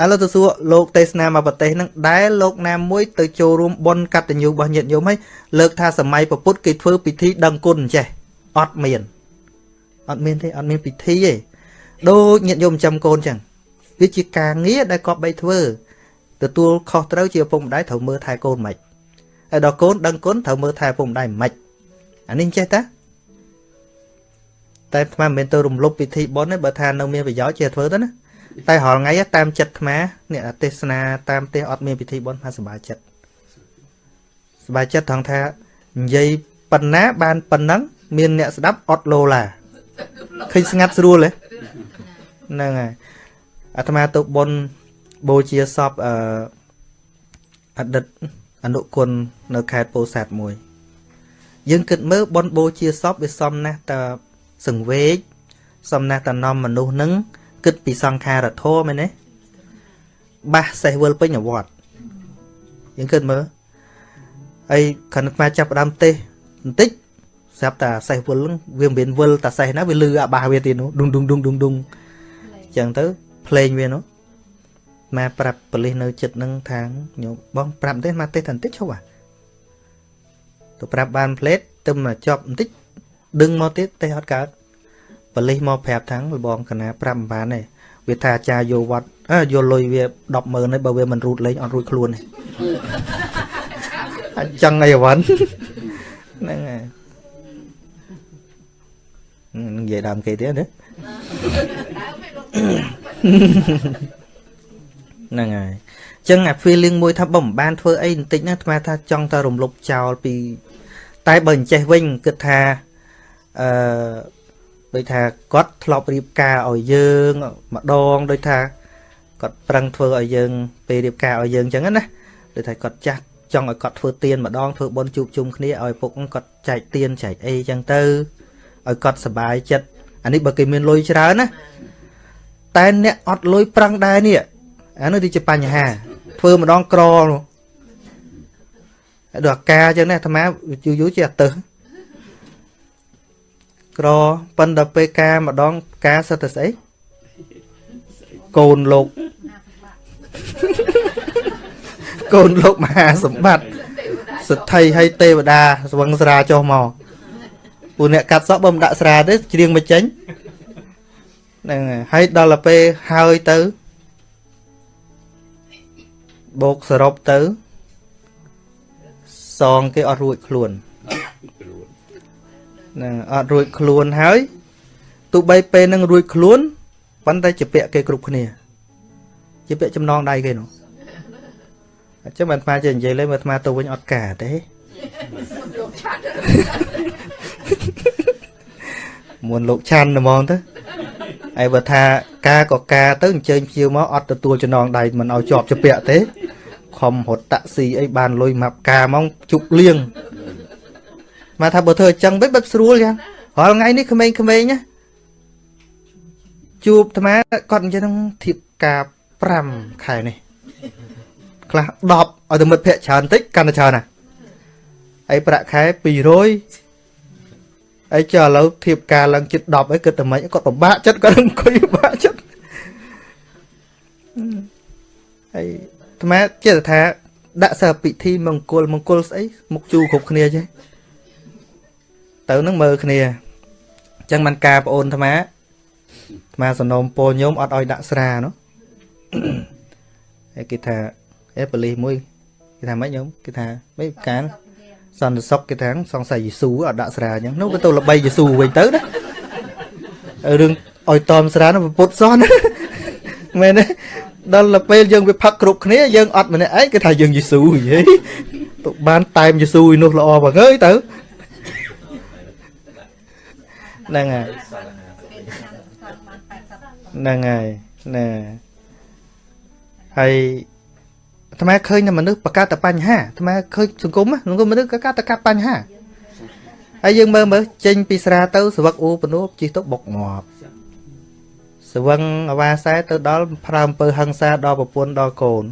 ឥឡូវទៅសួរលោកទេសនាមកប្រទេសហ្នឹងដែលលោកណាមួយទៅចូលរួមបុណ្យកតញ្ញូរបស់ញាតិញោមហើយលើកថាសម័យពុទ្ធគេធ្វើពិធីដឹងគុណចេះអត់មានអត់មានទេអត់មានពិធីទេដូចញាតិញោមចាំកូនចឹងវាជាការងារដែលគាត់បីធ្វើទទួលខុសត្រូវជាឪពុកម្ដាយត្រូវមើលថែកូនមិនហើយដល់កូនដឹងគុណត្រូវមើលថែឪពុកម្ដាយមិនអានេះចេះតាតែអាត្មាមិនមែនទៅរំលោភពិធីបុណ្យទេបើថានៅមានប្រយោជន៍ជាធ្វើទៅណា តែរាល់ថ្ងៃតាមចិត្តអាត្មាអ្នកទេសនាតាមផ្ទះអត់មានពិធីបុណ្យថាសប្បាយចិត្តសប្បាយចិត្តថងថានិយាយប៉ុណ្ណាបានប៉ុណ្ណឹងមានអ្នកស្ដាប់អត់លោឡាឃើញស្ងាត់ស្រួលទេហ្នឹងហើយអាត្មាទៅបុណ្យបូជាសពអឺអតីតអនុគុណនៅខេត្តពោធិ៍សាត់មួយ យើងគិតមើលបុណ្យបូជាសពវាសមណាស់តសង្វេកសមណាស់តនាំមនុស្សនឹង គិតពីសង្ខារធម៌មែនទេបាសសេះវិលពេញអវត្តយើងគិតមើលហើយខណ្ឌខ្មែរចាប់ផ្ដើមទេសបន្តិចស្រាប់តែសេះវិលវាមិនមានវិលតែសេះណាវាលឺអាបាសវាទៀតនោះឌុងឌុងឌុងឌុងឌុងអញ្ចឹងទៅភ្លេងវានោះមកប្រាប់ប៉លិសនៅចិត្តនឹងថាញោមបងប្រាប់ទេមកទេសតែបន្តិចឈប់អាទៅប្រាប់បានផ្លេតទៅមកជាប់បន្តិចដឹងមកទៀតទេអត់កើត ប៉លិសមកប្រាប់ថាងបងកណាប្រាប់មិនបានទេវាថាអាចារ្យយកវត្តអើយកលុយវា100000ហើយបើវាមិនរូតលេងអត់រួចខ្លួនទេអញ្ចឹងអីវ៉ាន់ហ្នឹងហើយនិយាយដើមគេទៀតណាហ្នឹងហើយអញ្ចឹងអា feeling មួយថាបើមិនបានធ្វើអីបន្តិចណាអាត្មាថាចង់តែរំលប់ចោលពី តែបើអញ្ចេះវិញគិតថាអឺ ដូចថាគាត់ធ្លាប់រៀបការឲ្យយើងម្ដងដូចថាគាត់ប្រឹងធ្វើឲ្យយើងពេលរៀបការឲ្យយើងអញ្ចឹងណាដូចថាគាត់ចាស់ចង់ឲ្យគាត់ធ្វើទៀនម្ដងធ្វើបុណ្យជួបជុំគ្នាឲ្យពុកគាត់ចែកទៀនចែកអីអញ្ចឹងទៅឲ្យគាត់សុបាយចិត្តអានេះបើគេមានលុយច្រើនណាតែអ្នកអត់លុយប្រឹងដែរនេះអានោះទីជាបញ្ហា ធ្វើម្ដងក្រនោះដល់អាការអញ្ចឹងណាអាត្មាយូរយូរជាអត់ទៅ ក្រប៉ុន្តែពេលការម្ដងការសិតតែស្អីកូនលោកកូនលោកមហាសម្បត្តិសទ្ធិហើយទេវតាស្វឹងស្រាចុះមកពួកអ្នកកាត់សក់បើមិនដាក់ស្រាទេច្រៀងមិនចេញហ្នឹងហើយដល់ទៅពេលហើយទៅបោកសរុបទៅ សងគេអត់រួចខ្លួនហ្នឹងអត់រួចខ្លួនហើយទោះបីពេលនឹងរួចខ្លួនប៉ុន្តែជាពាក់គេគ្រប់គ្នា ជាពាក់ចំណងដៃគេនោះអញ្ចឹងបានស្មាចេះនិយាយលេងមើលស្មាទៅវិញអត់ការទេមុនលោកឆាន់ហ្មងទៅហើយបើថាការក៏ការទៅអញ្ជើញភ្ញៀវមកអត់ទទួលចំណងដៃមិនឲ្យជាប់ជាពាក់ទេខំរត់តាក់ស៊ីអីបានលុយម៉ាប់ការមកជប់លៀង មកថាបើធ្វើអញ្ចឹងវិញបែបស្រួលយ៉ាងរាល់ថ្ងៃនេះក្មេងៗណាជួបអាត្មាគាត់អញ្ចឹងធៀបការ5ខែនេះខ្លះ10ឲ្យទៅមិត្តភ័ក្ដិច្រើនតិចកាន់តែច្រើនណាហើយប្រាក់ខែ200ហើយចុះឥឡូវធៀបការឡើងជិត10អីគិតតែម៉េចគាត់ពិបាកចិត្តគាត់អង្គុយពិបាកចិត្តហើយអាត្មាចេះថាដាក់សិស្សពិធីមង្គលមង្គលស្អីមុខជូរគ្រប់គ្នាចេះ ទៅនឹងមើលគ្នាអញ្ចឹងមិនការប្អូនអាត្មាអាត្មាសនំពោញោមអត់ឲ្យដាក់ស្រានោះហើយគេថាអេបលីសមួយគេថាម៉េចញោមគេថាមិនកានសន្តិសុខគេថាសង្ស័យយេស៊ូអត់ដាក់ស្រាអញ្ចឹងនោះវាទៅល្បីយេស៊ូវិញទៅណារឿងឲ្យតមស្រានោះពុទ្ធសនមែនទេដល់ពេលយើងវាផឹកគ្រប់គ្នាយើងអត់ម្នាក់ឯងគេថាយើងយេស៊ូនិយាយទៅបានតែមយេស៊ូឯនោះល្អបងអើយទៅ ហ្នឹងហើយហ្នឹងហើយណែហើយអាត្មាឃើញតែមនុស្សបង្កើតតែបញ្ហាអាត្មាឃើញសង្គមសង្គមមនុស្សក៏កើតតែកាត់បញ្ហាហើយយើងមើលមើលចេញពីស្រាទៅស្វឹកអ៊ូពនួបជិះទៅបុកងាប់ស្វឹងអវាសែទៅដល់ប្រើអំពើហឹង្សាដល់ប្រពន្ធដល់កូន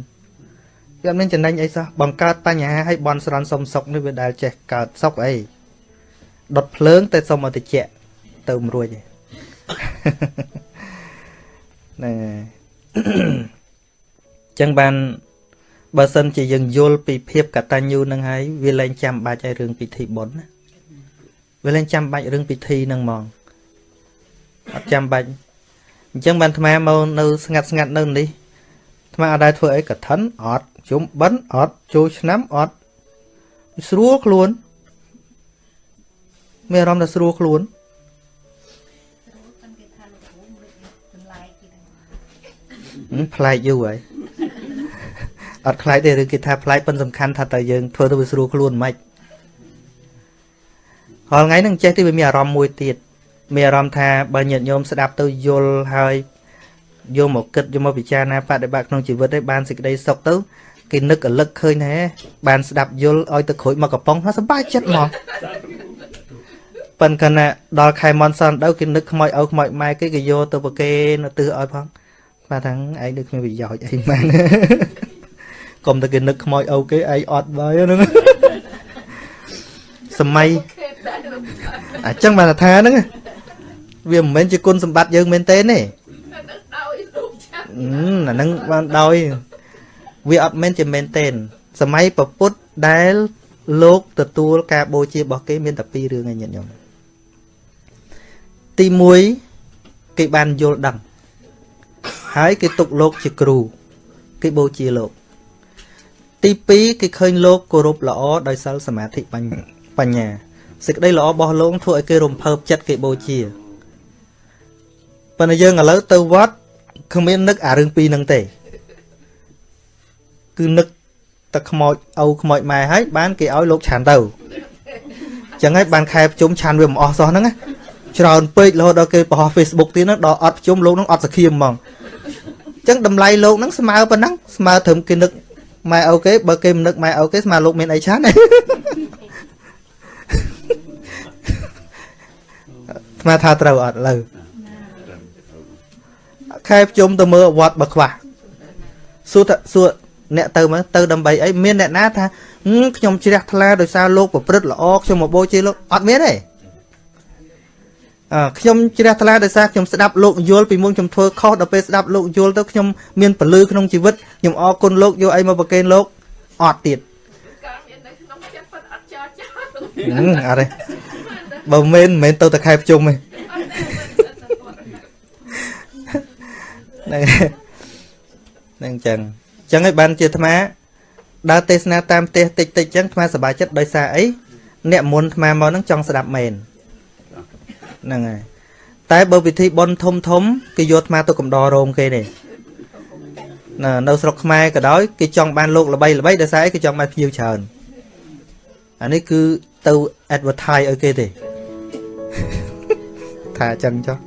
វាអត់មានចំណេញអីសោះបង្កើតបញ្ហាឲ្យបនស្រន់សុំសុកនេះវាដែលចេះកើតសុកអីដុតភ្លើងតែសុំឲ្យតិច ទៅមិនរួចទេហ្នឹងហើយចឹងបានបើសិនជាយើងយល់ពីភាពកតញ្ញូនឹងហើយវាលែងចាំបាច់ឲ្យរឿងពិធីបុណ្យណាវាលែងចាំបាច់រឿងពិធីនឹងហ្មងអត់ចាំបាច់អញ្ចឹងបានអាត្មាមកនៅស្ងាត់ស្ងាត់នៅនេះអាត្មាអត់ដែរធ្វើអីកឋិនអត់ជុំបិណ្ឌអត់ចូលឆ្នាំអត់ស្រួលខ្លួនមានអារម្មណ៍ថាស្រួលខ្លួន ប្លែកយូរហើយអត់ខ្លាចទេឬគេថាប្លែកប៉ុនសំខាន់ថាតើយើងធ្វើទៅវាស្រួលខ្លួនមិនរាល់ថ្ងៃហ្នឹងចេះទីវាមានអារម្មណ៍មួយទៀតមានអារម្មណ៍ថាបើញាតិញោមស្ដាប់ទៅយល់ហើយយកមកគិតយកមកពិចារណាបដិបត្តិក្នុងជីវិតឯងបានសេចក្តីសុខទៅគេនឹករលឹកឃើញថាបានស្ដាប់យល់ឲ្យទៅក្រួយមកកំប៉ុងថាសប្បាយចិត្តមកប៉ុន្តែណាដល់ខែមនសនដៅគេនឹកខ្មោចឪខ្មោចម៉ែគេគេយកទៅប្រគេនៅទិសឲ្យផង បាទថាឯងនឹកគ្មានប្រយោជន៍អីមែនកុំតែគេនឹកខ្មោចឪគេឯងអត់បាយហ្នឹងសម័យអញ្ចឹងបានថាហ្នឹងវាមិនមែនជាគុណសម្បត្តិយើងមែនទេទេអាហ្នឹងបានដោយវាអត់មែនជាមែនទេសម័យពពុទ្ធដែលលោកទទួលការបូជារបស់គេមានតែពីររឿងឯងញាតិញោមទី1គេបានយល់ដឹង ហើយគេទុកលោកជាគ្រូ គេបូជាលោក ទី2គេឃើញលោកគោរពល្អដោយសិលសមាធិបញ្ញាសេចក្តីល្អរបស់លោកធ្វើឲ្យគេរំភើបចិត្តគេបូជាប៉ុន្តែយើងឥឡូវទៅវត្តគ្មាននឹកអារឿងពីរហ្នឹងទេគឺនឹកតែខ្មោចឪខ្មោចម៉ែហើយបានគេឲ្យលោកឆានទៅចឹងហើយបានខែប្រជុំឆានវាមិនអស់សោះហ្នឹង ច្រើនពេករហូតដល់គេបង្ហោះ Facebook ទៀតហ្នឹងដល់អត់ប្រជុំលោកហ្នឹងអត់សង្ឃាមហ្មងចឹងតម្លៃលោកហ្នឹងស្មើប៉ុណ្ណឹងស្មើត្រឹមគេនឹកម៉ែឪគេបើគេមិននឹកម៉ែឪគេស្មើលោកមានអីឆានទេស្មើថាត្រូវអត់លើខែប្រជុំទៅមើលវត្តបើខ្វះសួរថាសួរអ្នកទៅមើលទៅដើម្បីអីមានអ្នកណាថាខ្ញុំជ្រះថ្លាដោយសារលោកប្រព្រឹត្តល្អខ្ញុំមកបូជាលោកអត់មានទេអឺ ខ្ញុំជ្រះថ្លាដោយសារខ្ញុំស្ដាប់លោកយល់ពីមុនខ្ញុំធ្វើខុសដល់ពេលស្ដាប់លោកយល់ទៅខ្ញុំមានពលឺក្នុងជីវិតខ្ញុំអរគុណលោកយកអីមកប្រគេនលោកអត់ទៀតការមាននៅក្នុងចិត្តប៉ុតអត់ចោលចោលអត់ទេបើមិនមែនទៅតែខែប្រជុំទេហ្នឹងហ្នឹងចឹងចឹងហើយបានជាអាត្មាដើរទេសនាតាមផ្ទះតិចតិចចឹងអាត្មាសប្បាយចិត្តដោយសារអីអ្នកមុនអាត្មាមកហ្នឹងចង់ស្ដាប់មែន ហ្នឹងហើយតែបើពិធីបុណ្យធំធំគេយកអាត្មាទៅកំដររោមគេនេះនៅនៅស្រុកខ្មែរក៏ដោយគេចង់បានលោកល្បីល្បីដោយសារអីគេចង់បានភ្ញៀវច្រើនអានេះគឺទៅ advertise ឲ្យគេទេថាអញ្ចឹងចុះ